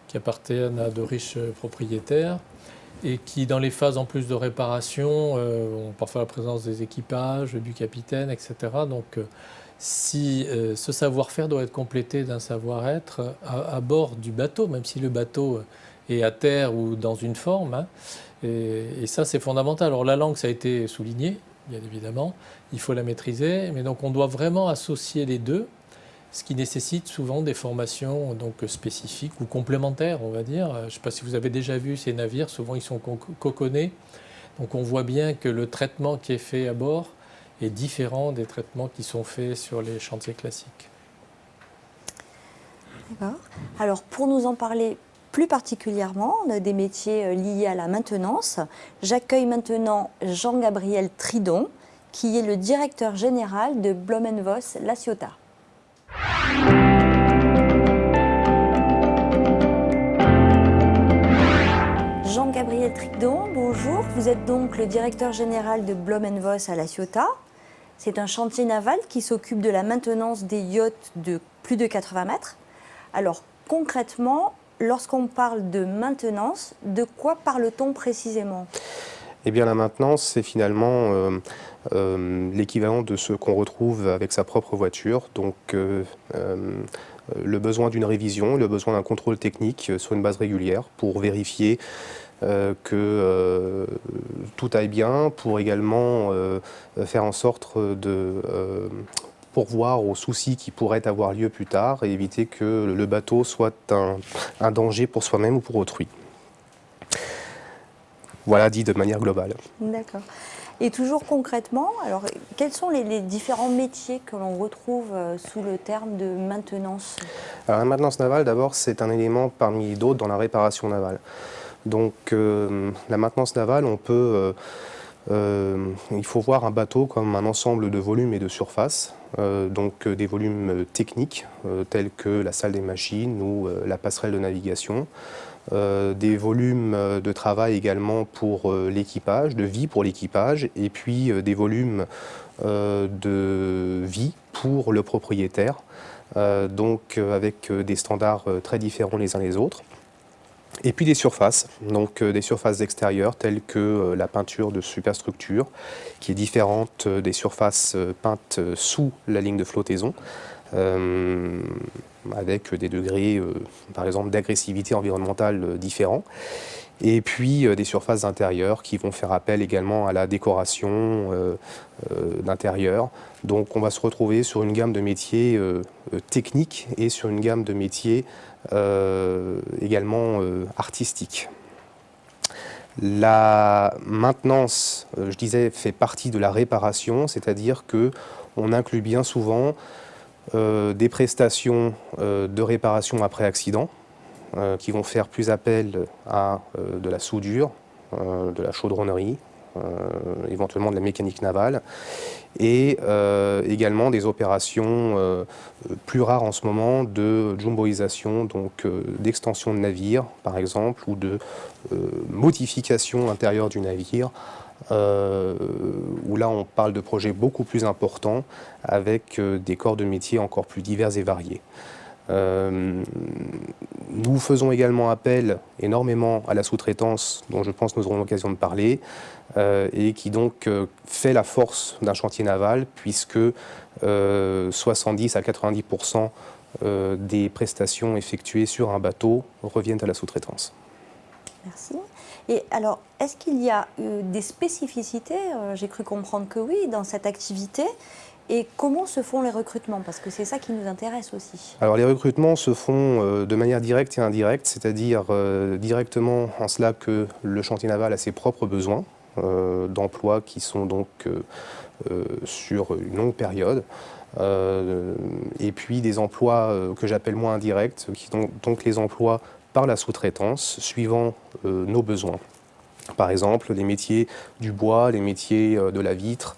qui appartiennent à de riches euh, propriétaires et qui, dans les phases en plus de réparation, euh, ont parfois la présence des équipages, du capitaine, etc. Donc, euh, si ce savoir-faire doit être complété d'un savoir-être à, à bord du bateau, même si le bateau est à terre ou dans une forme, hein, et, et ça c'est fondamental. Alors la langue, ça a été souligné, bien évidemment, il faut la maîtriser, mais donc on doit vraiment associer les deux ce qui nécessite souvent des formations donc, spécifiques ou complémentaires, on va dire. Euh, Je ne sais pas si vous avez déjà vu ces navires, souvent ils sont co- coconnés. Donc on voit bien que le traitement qui est fait à bord est différent des traitements qui sont faits sur les chantiers classiques. D'accord. Alors, pour nous en parler plus particulièrement de- des métiers euh, liés à la maintenance, j'accueille maintenant Jean-Gabriel Tridon, qui est le directeur général de Blomenvos La Ciotat. Jean-Gabriel Tridon, bonjour. Vous êtes donc le directeur général de Blomenvos à La Ciotat. C'est un chantier naval qui s'occupe de la maintenance des yachts de plus de 80 mètres. Alors concrètement, lorsqu'on parle de maintenance, de quoi parle-t-on précisément? Eh bien, la maintenance, c'est finalement euh, l'équivalent de ce qu'on retrouve avec sa propre voiture. Donc, euh, euh, le besoin d'une révision, le besoin d'un contrôle technique euh, sur une base régulière pour vérifier euh, que euh, tout aille bien, pour également euh, faire en sorte de euh, pourvoir aux soucis qui pourraient avoir lieu plus tard et éviter que le bateau soit un, un danger pour soi-même ou pour autrui. Voilà dit de manière globale. D'accord. Et toujours concrètement, alors quels sont les, différents métiers que l'on retrouve euh, sous le terme de maintenance? Alors, la maintenance navale, d'abord, c'est un élément parmi d'autres dans la réparation navale. Donc, euh, la maintenance navale, on peut. euh, il faut voir un bateau comme un ensemble de volumes et de surfaces, donc des volumes techniques tels que la salle des machines ou la passerelle de navigation, euh, des volumes euh, de travail également pour euh, l'équipage, de vie pour l'équipage, et puis des volumes de vie pour le propriétaire, donc avec des standards très différents les uns les autres. Et puis des surfaces, donc des surfaces extérieures telles que la peinture de superstructure, qui est différente des surfaces peintes sous la ligne de flottaison, avec des degrés, euh, par exemple, d'agressivité environnementale euh, différents. Et puis euh, des surfaces intérieures qui vont faire appel également à la décoration euh, euh, d'intérieur. Donc on va se retrouver sur une gamme de métiers euh, euh, techniques et sur une gamme de métiers euh, également euh, artistiques. La maintenance, euh, je disais, fait partie de la réparation, c'est-à-dire que on inclut bien souvent euh, des prestations euh, de réparation après accident, euh, qui vont faire plus appel à euh, de la soudure, euh, de la chaudronnerie, euh, éventuellement de la mécanique navale, et euh, également des opérations euh, plus rares en ce moment de jumboisation, donc euh, d'extension de navire par exemple, ou de euh, modification intérieure du navire, euh, où là on parle de projets beaucoup plus importants avec euh, des corps de métier encore plus divers et variés. Euh, nous faisons également appel énormément à la sous-traitance, dont je pense nous aurons l'occasion de parler, et qui donc fait la force d'un chantier naval, puisque euh, 70 à 90% euh, des prestations effectuées sur un bateau reviennent à la sous-traitance. Merci. Et alors, est-ce qu'il y a euh, des spécificités euh, J'ai cru comprendre que oui, dans cette activité. Et comment se font les recrutements? Parce que c'est ça qui nous intéresse aussi. Alors les recrutements se font euh, de manière directe et indirecte, c'est-à-dire directement en cela que le chantier naval a ses propres besoins. d'emplois qui sont donc sur une longue période. et puis des emplois que j'appelle moins indirects, qui sont donc les emplois par la sous-traitance, suivant nos besoins. Par exemple, les métiers du bois, les métiers de la vitre,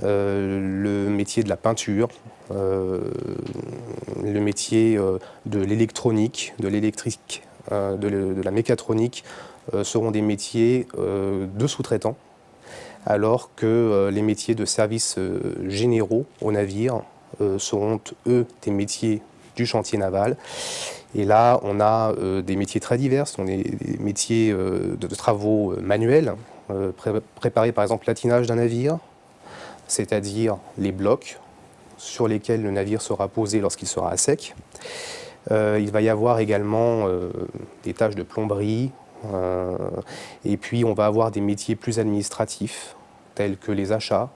le métier de la peinture, le métier de l'électronique, de l'électrique, de, la mécatronique seront des métiers de sous-traitants, alors que les métiers de services généraux au navire seront, eux, des métiers du chantier naval. Et là, on a des métiers très divers, on des, des métiers de, travaux manuels, préparer par exemple l'atinage d'un navire, c'est-à-dire les blocs sur lesquels le navire sera posé lorsqu'il sera à sec. Euh, il va y avoir également euh, des tâches de plomberie, euh, et puis on va avoir des métiers plus administratifs, tels que les achats,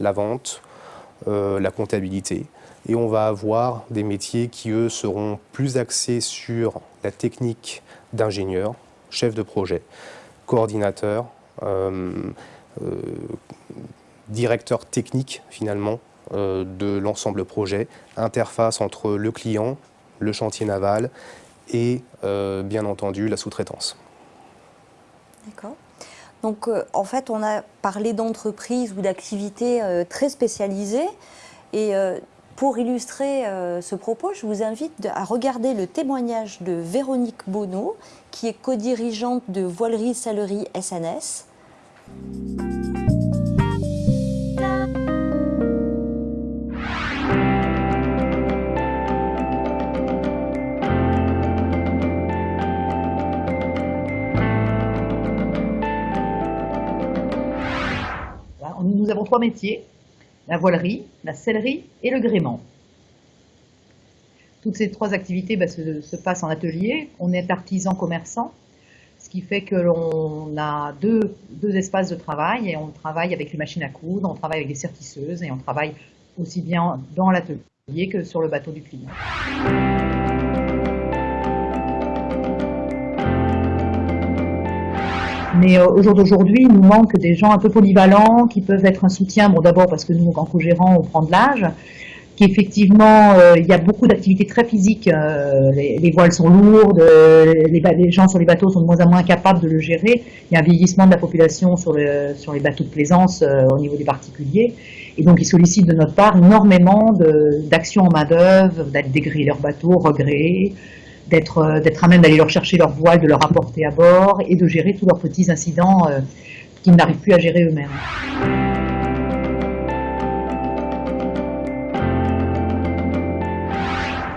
la vente, la comptabilité. Et on va avoir des métiers qui, eux, seront plus axés sur la technique d'ingénieur, chef de projet, coordinateur, directeur technique finalement euh, de l'ensemble projet, interface entre le client, le chantier naval et euh, bien entendu la sous-traitance. D'accord. Donc euh, en fait on a parlé d'entreprises ou d'activités très spécialisées et pour illustrer ce propos, je vous invite à regarder le témoignage de Véronique Bonneau, qui est co-dirigeante de Voilerie Salerie SNS. nous avons trois métiers, la voilerie, la sellerie et le gréement. Toutes ces trois activités bah, se, passent en atelier. On est artisan commerçant, ce qui fait que l'on a deux, espaces de travail et on travaille avec les machines à coudre, on travaille avec des sertisseuses et on travaille aussi bien dans l'atelier que sur le bateau du client. Mais euh, au jour d'aujourd'hui, il nous manque des gens un peu polyvalents qui peuvent être un soutien. Bon, d'abord parce que nous, en co-gérant, on prend de l'âge. Qu'effectivement, euh, il y a beaucoup d'activités très physiques. Euh, les, voiles sont lourdes, les, gens sur les bateaux sont de moins en moins capables de le gérer. Il y a un vieillissement de la population sur, les bateaux de plaisance au niveau des particuliers. Et donc, ils sollicitent de notre part énormément d'actions en main-d'œuvre, d'aller dégriller leur bateau, regréer, euh, d'être à même d'aller leur chercher leur voile, de leur apporter à bord et de gérer tous leurs petits incidents euh, qu'ils n'arrivent plus à gérer eux-mêmes.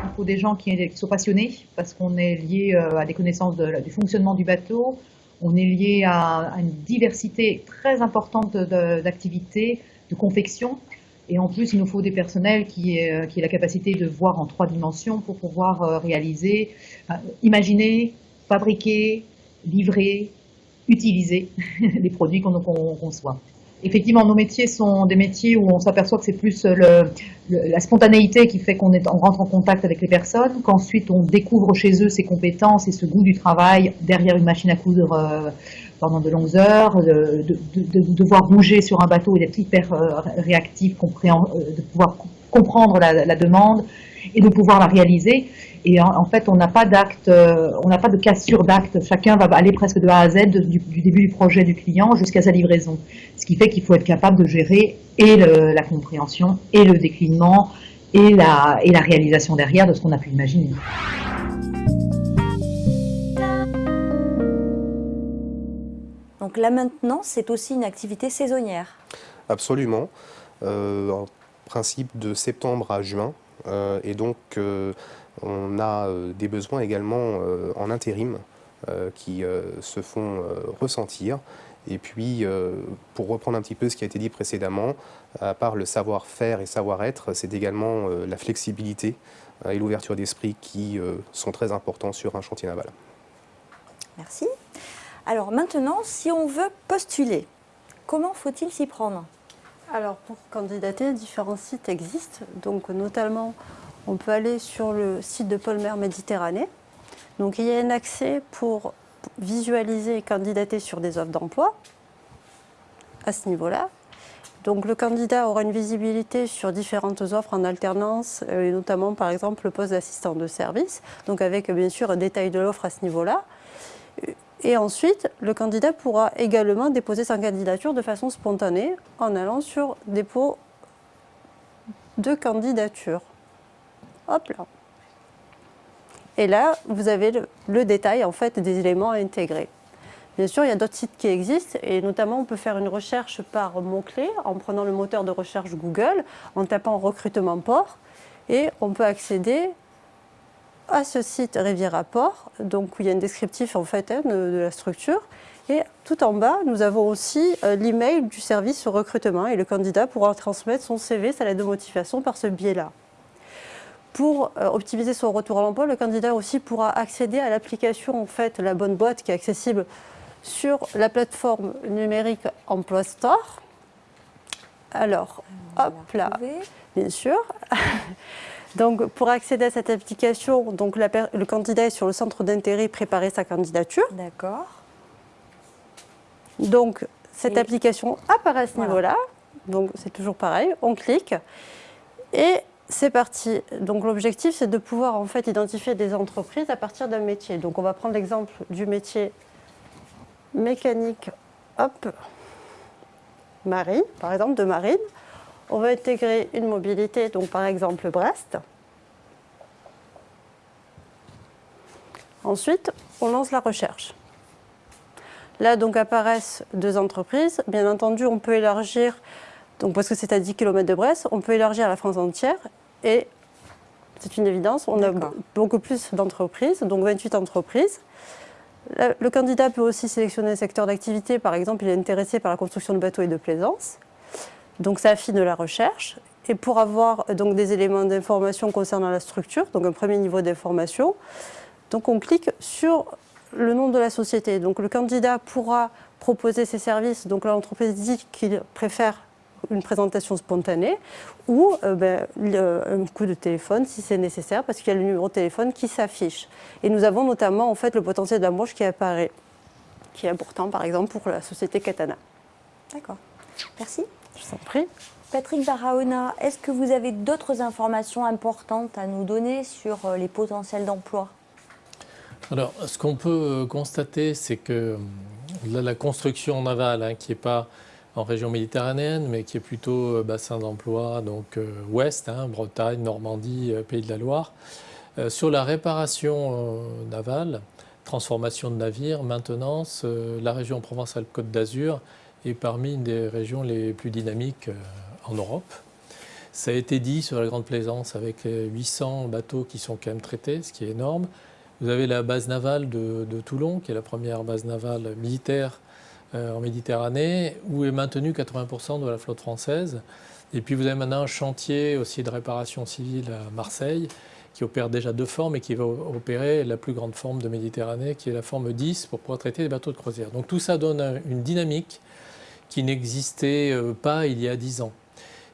Il faut des gens qui, sont passionnés parce qu'on est lié euh, à des connaissances du fonctionnement du bateau, on est lié à, à une diversité très importante d'activités, de confection, et en plus, il nous faut des personnels qui aient, euh, qui la capacité de voir en trois dimensions pour pouvoir euh, réaliser, euh, imaginer, fabriquer, livrer, utiliser <laughs> les produits qu'on conçoit. Effectivement, nos métiers sont des métiers où on s'aperçoit que c'est plus le, la spontanéité qui fait qu'on on rentre en contact avec les personnes, qu'ensuite on découvre chez eux ses compétences et ce goût du travail derrière une machine à coudre pendant de longues heures, de, devoir bouger sur un bateau et d'être hyper euh, réactif, euh, de pouvoir comprendre la, demande et de pouvoir la réaliser. Et en, fait, on n'a pas d'acte, euh, on n'a pas de cassure d'acte. Chacun va aller presque de A à Z, du, début du projet du client jusqu'à sa livraison. Ce qui fait qu'il faut être capable de gérer et la compréhension, et le déclinement, et la, et la réalisation derrière de ce qu'on a pu imaginer. Donc la maintenance, c'est aussi une activité saisonnière Absolument. Euh, en principe de septembre à juin. Euh, et donc, euh, on a des besoins également en intérim qui se font ressentir. Et puis, pour reprendre un petit peu ce qui a été dit précédemment, à part le savoir-faire et savoir-être, c'est également la flexibilité et l'ouverture d'esprit qui sont très importants sur un chantier naval. Merci. Alors maintenant, si on veut postuler, comment faut-il s'y prendre? Alors pour candidater, différents sites existent. Donc notamment, on peut aller sur le site de Polmer Méditerranée. Donc il y a un accès pour visualiser et candidater sur des offres d'emploi. à ce niveau-là. Donc le candidat aura une visibilité sur différentes offres en alternance, euh, et notamment par exemple le poste d'assistant de service, donc avec bien sûr un détail de l'offre à ce niveau-là. Et ensuite, le candidat pourra également déposer sa candidature de façon spontanée en allant sur dépôt de candidature. Hop là. Et là, vous avez le, détail en fait des éléments à intégrer. Bien sûr, il y a d'autres sites qui existent et notamment on peut faire une recherche par mots-clés en prenant le moteur de recherche Google, en tapant recrutement port et on peut accéder à ce site Riviera Port, donc où il y a un descriptif en fait hein, de, de la structure. Et tout en bas, nous avons aussi euh, l'email du service recrutement et le candidat pourra transmettre son CV, sa lettre de motivation par ce biais-là. Pour euh, optimiser son retour à l'emploi, le candidat aussi pourra accéder à l'application en fait La Bonne Boîte qui est accessible sur la plateforme numérique Emploi Store. Alors, hop là, bien sûr. <laughs> donc, pour accéder à cette application, donc la le candidat est sur le centre d'intérêt préparer sa candidature. D'accord. Donc, cette Et- application apparaît à ce Voilà. niveau-là. Donc, c'est toujours pareil. On clique et c'est parti. Donc, l'objectif, c'est de pouvoir en fait identifier des entreprises à partir d'un métier. Donc, on va prendre l'exemple du métier mécanique, hop, marine, par exemple, de marine. On va intégrer une mobilité, donc par exemple Brest. Ensuite, on lance la recherche. Là, donc, apparaissent deux entreprises. Bien entendu, on peut élargir, donc, parce que c'est à 10 km de Brest, on peut élargir à la France entière. Et c'est une évidence, on a beaucoup plus d'entreprises, donc 28 entreprises. Le le candidat peut aussi sélectionner un secteur d'activité. Par exemple, il est intéressé par la construction de bateaux et de plaisance. Donc, ça affine la recherche. Et pour avoir euh, donc, des éléments d'information concernant la structure, donc un premier niveau d'information, donc on clique sur le nom de la société. Donc le candidat pourra proposer ses services. Donc l'entreprise dit qu'il préfère une présentation spontanée ou euh, ben, un coup de téléphone si c'est nécessaire parce qu'il y a le numéro de téléphone qui s'affiche. Et nous avons notamment en fait le potentiel d'embauche qui apparaît, qui est important par exemple pour la société Katana. D'accord. Merci. Je vous en prie. Patrick Barahona, est-ce que vous avez d'autres informations importantes à nous donner sur euh, les potentiels d'emploi? Alors, ce qu'on peut euh, constater, c'est que là, la construction navale, hein, qui n'est pas en région méditerranéenne, mais qui est plutôt euh, bassin d'emploi, donc euh, ouest, hein, Bretagne, Normandie, euh, Pays de la Loire, euh, sur la réparation euh, navale, transformation de navires, maintenance, euh, la région Provence-Alpes-Côte d'Azur est parmi une des régions les plus dynamiques euh, en Europe. Ça a été dit sur la Grande Plaisance avec euh, 800 bateaux qui sont quand même traités, ce qui est énorme. Vous avez la base navale de, Toulon, qui est la première base navale militaire euh, en Méditerranée, où est maintenu 80% de la flotte française. Et puis vous avez maintenant un chantier aussi de réparation civile à Marseille, qui opère déjà deux formes et qui va opérer la plus grande forme de Méditerranée, qui est la forme 10, pour pouvoir traiter les bateaux de croisière. Donc tout ça donne un- une dynamique qui n'existait euh, pas il y a 10 ans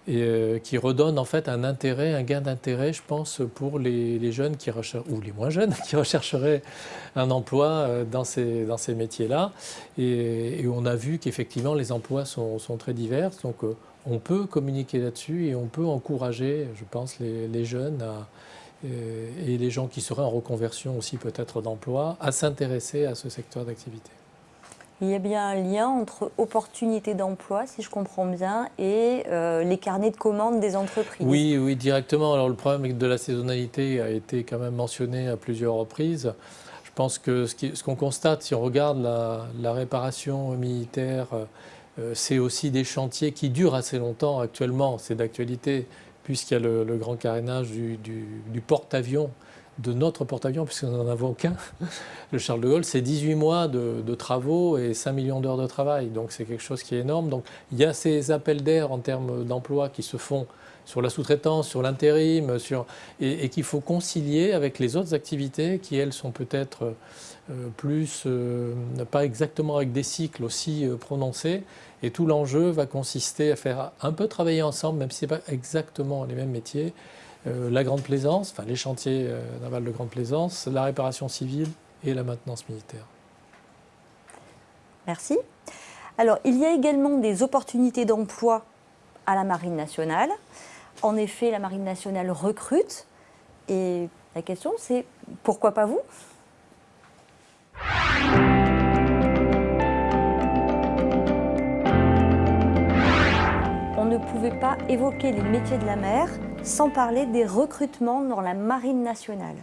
et euh, qui redonne en fait un intérêt, un gain d'intérêt, je pense, pour les, jeunes qui ou les moins jeunes, <laughs> qui rechercheraient un emploi euh, dans ces, métiers-là. Et, on a vu qu'effectivement, les emplois sont, très divers. Donc, on peut communiquer là-dessus et on peut encourager, je pense, les, jeunes et les gens qui seraient en reconversion aussi peut-être d'emploi à s'intéresser à ce secteur d'activité. Il y a bien un lien entre opportunités d'emploi, si je comprends bien, et euh, les carnets de commandes des entreprises. Oui, oui, directement. Alors le problème de la saisonnalité a été quand même mentionné à plusieurs reprises. Je pense que ce qu'on constate, si on regarde la, réparation militaire, euh, c'est aussi des chantiers qui durent assez longtemps actuellement. C'est d'actualité, puisqu'il y a le, grand carénage du porte-avions, de notre porte-avions, puisque nous n'en avons qu'un, <laughs> le Charles de Gaulle. C'est 18 mois de, travaux et 5 millions d'heures de travail. Donc c'est quelque chose qui est énorme. Donc il y a ces appels d'air en termes d'emploi qui se font sur la sous-traitance, sur l'intérim, sur... et, et qu'il faut concilier avec les autres activités qui, elles, sont peut-être euh, plus, euh, pas exactement avec des cycles aussi euh, prononcés. Et tout l'enjeu va consister à faire un peu travailler ensemble, même si ce n'est pas exactement les mêmes métiers. Euh, la grande plaisance, enfin les chantiers euh, navals de grande plaisance, la réparation civile et la maintenance militaire. Merci. Alors, il y a également des opportunités d'emploi à la Marine nationale. En effet, la Marine nationale recrute. Et la question, c'est pourquoi pas vous? On ne pouvait pas évoquer les métiers de la mer sans parler des recrutements dans la Marine nationale.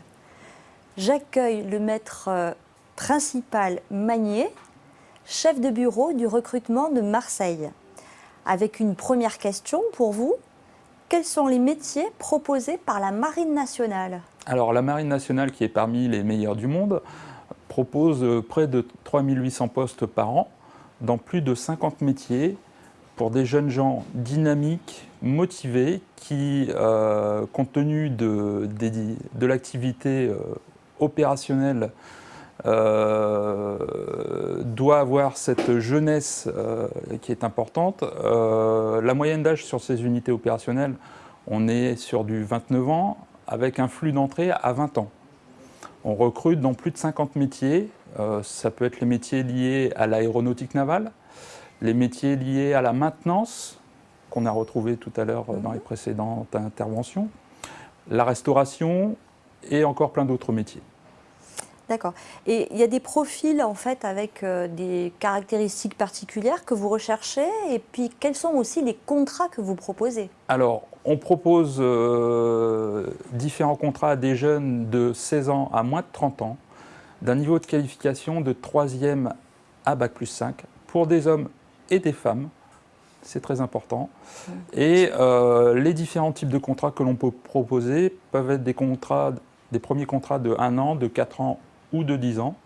J'accueille le maître euh, principal Magnier, chef de bureau du recrutement de Marseille. Avec une première question pour vous, quels sont les métiers proposés par la Marine nationale? Alors la Marine nationale, qui est parmi les meilleures du monde, propose euh, près de 3800 postes par an dans plus de 50 métiers pour des jeunes gens dynamiques, motivés, qui, euh, compte tenu de, l'activité euh, opérationnelle, euh, doit avoir cette jeunesse qui est importante. la moyenne d'âge sur ces unités opérationnelles, on est sur du 29 ans, avec un flux d'entrée à 20 ans. On recrute dans plus de 50 métiers. ça peut être les métiers liés à l'aéronautique navale, les métiers liés à la maintenance, qu'on a retrouvé tout à l'heure dans les mhm. précédentes interventions, la restauration et encore plein d'autres métiers. D'accord. Et il y a des profils en fait avec euh, des caractéristiques particulières que vous recherchez et puis quels sont aussi les contrats que vous proposez? Alors, on propose euh, différents contrats à des jeunes de 16 ans à moins de 30 ans, d'un niveau de qualification de 3e à Bac plus 5, pour des hommes et des femmes. C'est très important. Et euh, les différents types de contrats que l'on peut proposer peuvent être des, contrats, des premiers contrats de 1 an, de 4 ans ou de 10 ans,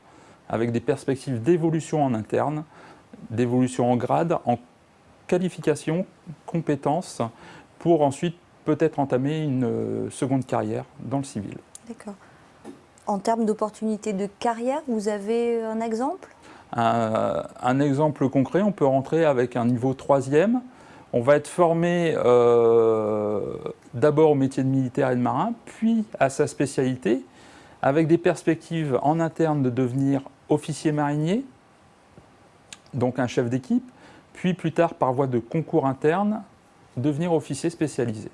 avec des perspectives d'évolution en interne, d'évolution en grade, en qualification, compétences, pour ensuite peut-être entamer une euh, seconde carrière dans le civil. D'accord. En termes d'opportunités de carrière, vous avez un exemple? Un, exemple concret, on peut rentrer avec un niveau troisième. On va être formé euh, d'abord au métier de militaire et de marin, puis à sa spécialité, avec des perspectives en interne de devenir officier marinier, donc un chef d'équipe, puis plus tard par voie de concours interne, devenir officier spécialisé.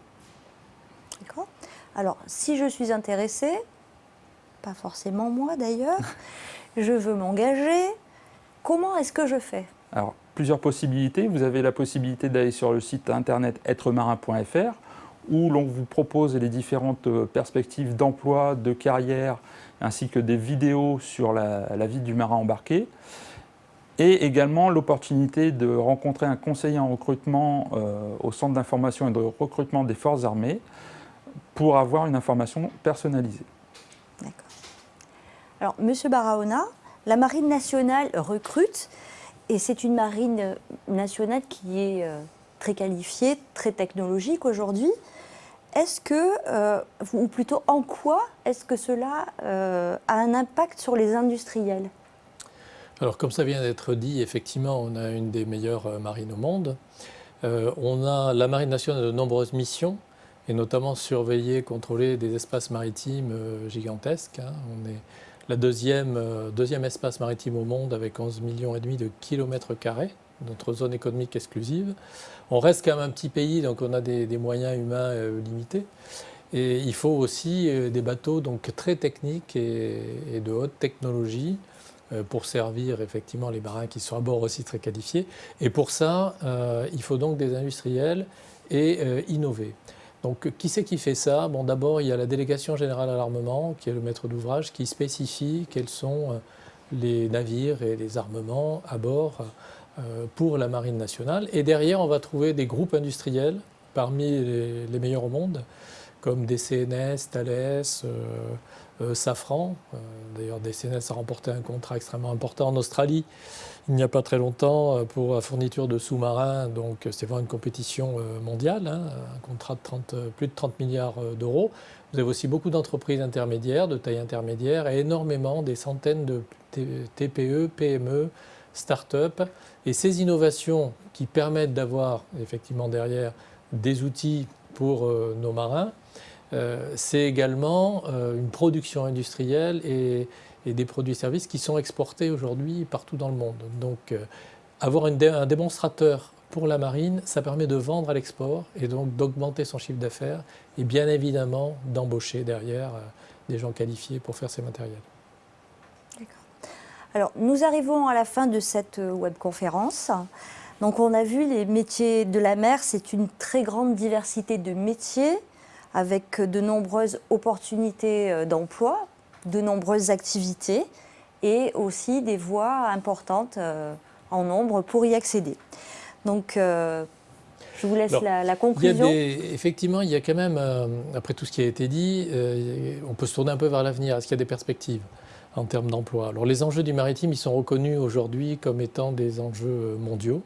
D'accord. Alors, si je suis intéressée, pas forcément moi d'ailleurs, <laughs> je veux m'engager, Comment est-ce que je fais? Alors, plusieurs possibilités. Vous avez la possibilité d'aller sur le site internet êtremarin.fr où l'on vous propose les différentes euh, perspectives d'emploi, de carrière, ainsi que des vidéos sur la, vie du marin embarqué. Et également l'opportunité de rencontrer un conseiller en recrutement euh, au Centre d'information et de recrutement des forces armées pour avoir une information personnalisée. D'accord. Alors, Monsieur Barahona, la Marine nationale recrute et c'est une marine nationale qui est euh, très qualifiée, très technologique aujourd'hui. Est-ce que, euh, ou plutôt en quoi, est-ce que cela euh, a un impact sur les industriels? Alors comme ça vient d'être dit, effectivement, on a une des meilleures marines au monde. on a la Marine nationale de nombreuses missions, et notamment surveiller, contrôler des espaces maritimes gigantesques. Hein. La deuxième, euh, deuxième espace maritime au monde avec 11 millions de kilomètres carrés, notre zone économique exclusive. On reste quand même un petit pays, donc on a des, moyens humains euh, limités. Et il faut aussi euh, des bateaux donc très techniques et, de haute technologie pour servir effectivement les marins qui sont à bord aussi très qualifiés. Et pour ça, il faut donc des industriels et innover. Donc qui c'est qui fait ça? Bon, D'abord, il y a la délégation générale à l'armement, qui est le maître d'ouvrage, qui spécifie quels sont euh, les navires et les armements à bord euh, pour la marine nationale. Et derrière, on va trouver des groupes industriels parmi les, meilleurs au monde, comme DCNS, Thales, euh, Safran. D'ailleurs, DCNS a remporté un contrat extrêmement important en Australie il n'y a pas très longtemps euh, pour la fourniture de sous-marins. Donc c'est vraiment une compétition euh, mondiale, hein, un contrat de 30, euh, plus de 30 milliards d'euros. Vous avez aussi beaucoup d'entreprises intermédiaires, de taille intermédiaire, et énormément, des centaines de TPE, PME, start-up. Et ces innovations qui permettent d'avoir effectivement derrière des outils pour nos marins, c'est également une production industrielle et des produits et services qui sont exportés aujourd'hui partout dans le monde. Donc euh, avoir un démonstrateur pour la marine, ça permet de vendre à l'export et donc d'augmenter son chiffre d'affaires et bien évidemment d'embaucher derrière euh, des gens qualifiés pour faire ces matériels. Alors, nous arrivons à la fin de cette euh, webconférence. Donc, on a vu les métiers de la mer, c'est une très grande diversité de métiers avec de nombreuses opportunités euh, d'emploi, de nombreuses activités et aussi des voies importantes en nombre pour y accéder. Donc, euh, je vous laisse la, conclusion. effectivement, il y a quand même, euh, après tout ce qui a été dit, euh, on peut se tourner un peu vers l'avenir. Est-ce qu'il y a des perspectives en termes d'emploi? Alors, les enjeux du maritime, ils sont reconnus aujourd'hui comme étant des enjeux mondiaux.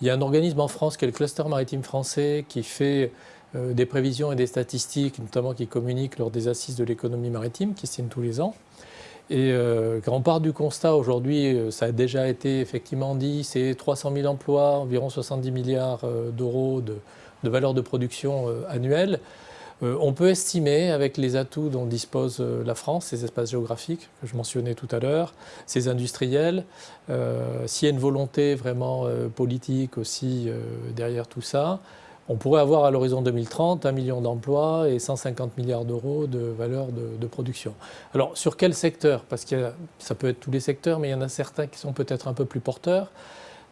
Il y a un organisme en France qui est le Cluster Maritime Français qui fait des prévisions et des statistiques, notamment qui communique lors des assises de l'économie maritime qui se tiennent tous les ans. Et euh, quand on part du constat, aujourd'hui, euh, ça a déjà été effectivement dit, c'est 300 000 emplois, environ 70 milliards euh, d'euros de, valeur de production annuelle. on peut estimer, avec les atouts dont dispose la France, ces espaces géographiques que je mentionnais tout à l'heure, ces industriels, s'il y a une volonté vraiment politique aussi derrière tout ça, on pourrait avoir à l'horizon 2030 un million d'emplois et 150 milliards d'euros de valeur de, production. Alors sur quel secteur? Parce que ça peut être tous les secteurs, mais il y en a certains qui sont peut-être un peu plus porteurs.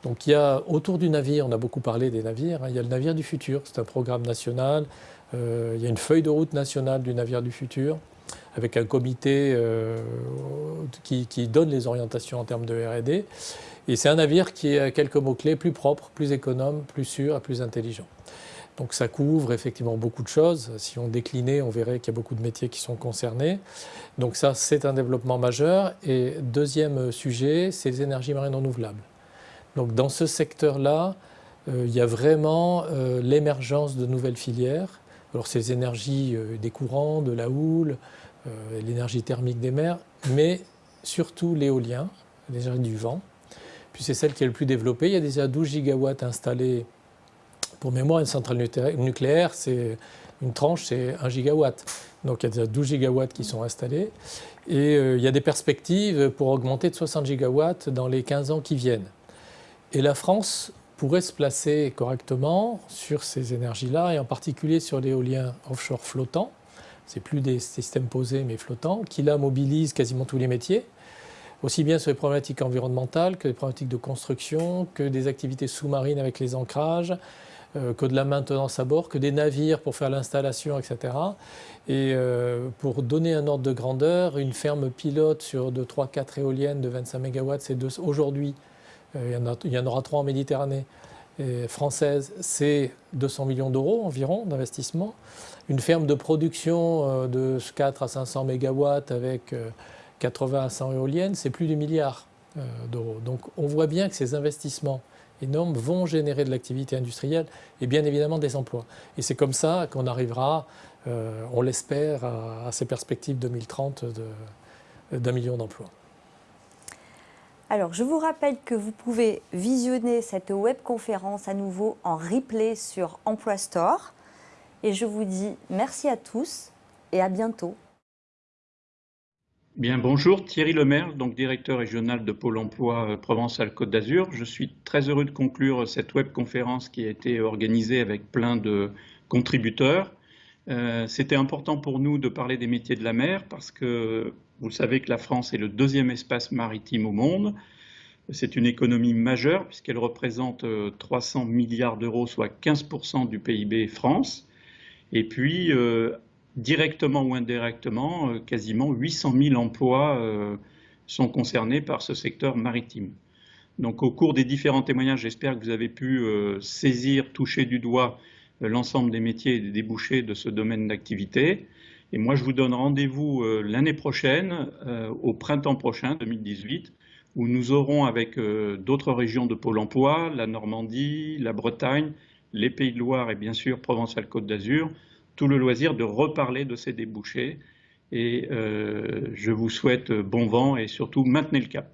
Donc il y a autour du navire, on a beaucoup parlé des navires, hein, il y a le navire du futur, c'est un programme national, euh, il y a une feuille de route nationale du navire du futur, avec un comité euh, qui, qui, donne les orientations en termes de R&D. Et c'est un navire qui a quelques mots-clés, plus propre, plus économe, plus sûr et plus intelligent. Donc ça couvre effectivement beaucoup de choses. Si on déclinait, on verrait qu'il y a beaucoup de métiers qui sont concernés. Donc ça, c'est un développement majeur. Et deuxième sujet, c'est les énergies marines renouvelables. Donc dans ce secteur-là, euh, il y a vraiment euh, l'émergence de nouvelles filières. Alors c'est les énergies euh, des courants, de la houle, l'énergie thermique des mers, mais surtout l'éolien, l'énergie du vent. Puis c'est celle qui est le plus développée. Il y a déjà 12 gigawatts installés pour mémoire, une centrale nucléaire, c'est une tranche, c'est 1 gigawatt. Donc il y a déjà 12 gigawatts qui sont installés. Et euh, il y a des perspectives pour augmenter de 60 gigawatts dans les 15 ans qui viennent. Et la France pourrait se placer correctement sur ces énergies-là, et en particulier sur l'éolien offshore flottant. C'est plus des systèmes posés, mais flottants, qui là mobilisent quasiment tous les métiers aussi bien sur les problématiques environnementales que les problématiques de construction, que des activités sous-marines avec les ancrages, que de la maintenance à bord, que des navires pour faire l'installation, etc. Et euh, pour donner un ordre de grandeur, une ferme pilote sur de 3-4 éoliennes de 25 MW, c'est aujourd'hui, euh, il, y en aura 3 en Méditerranée française, c'est 200 millions d'euros environ d'investissement. Une ferme de production de 4 à 500 MW avec 80 à 100 éoliennes, c'est plus de milliards d'euros. Donc on voit bien que ces investissements énormes vont générer de l'activité industrielle et bien évidemment des emplois. Et c'est comme ça qu'on arrivera, euh, on l'espère, à, ces perspectives 2030 d'un million d'emplois. Alors, je vous rappelle que vous pouvez visionner cette webconférence à nouveau en replay sur Emploi Store. Et je vous dis merci à tous et à bientôt. Bien, bonjour, Thierry Lemaire, donc directeur régional de Pôle emploi euh, Provence-Alpes-Côte d'Azur. Je suis très heureux de conclure cette webconférence qui a été organisée avec plein de contributeurs. Euh, c'était important pour nous de parler des métiers de la mer parce que vous savez que la France est le deuxième espace maritime au monde. C'est une économie majeure puisqu'elle représente 300 euh, milliards d'euros, soit 15% du PIB France. Et puis, directement ou indirectement, euh, quasiment 800 000 emplois euh, sont concernés par ce secteur maritime. Donc au cours des différents témoignages, j'espère que vous avez pu euh, saisir, toucher du doigt l'ensemble des métiers et des débouchés de ce domaine d'activité. Et moi, je vous donne rendez-vous l'année prochaine, au printemps prochain, 2018, où nous aurons avec d'autres régions de Pôle emploi, la Normandie, la Bretagne, les Pays de Loire et bien sûr Provence-Alpes-Côte d'Azur, tout le loisir de reparler de ces débouchés. Et euh, je vous souhaite bon vent et surtout maintenez le cap.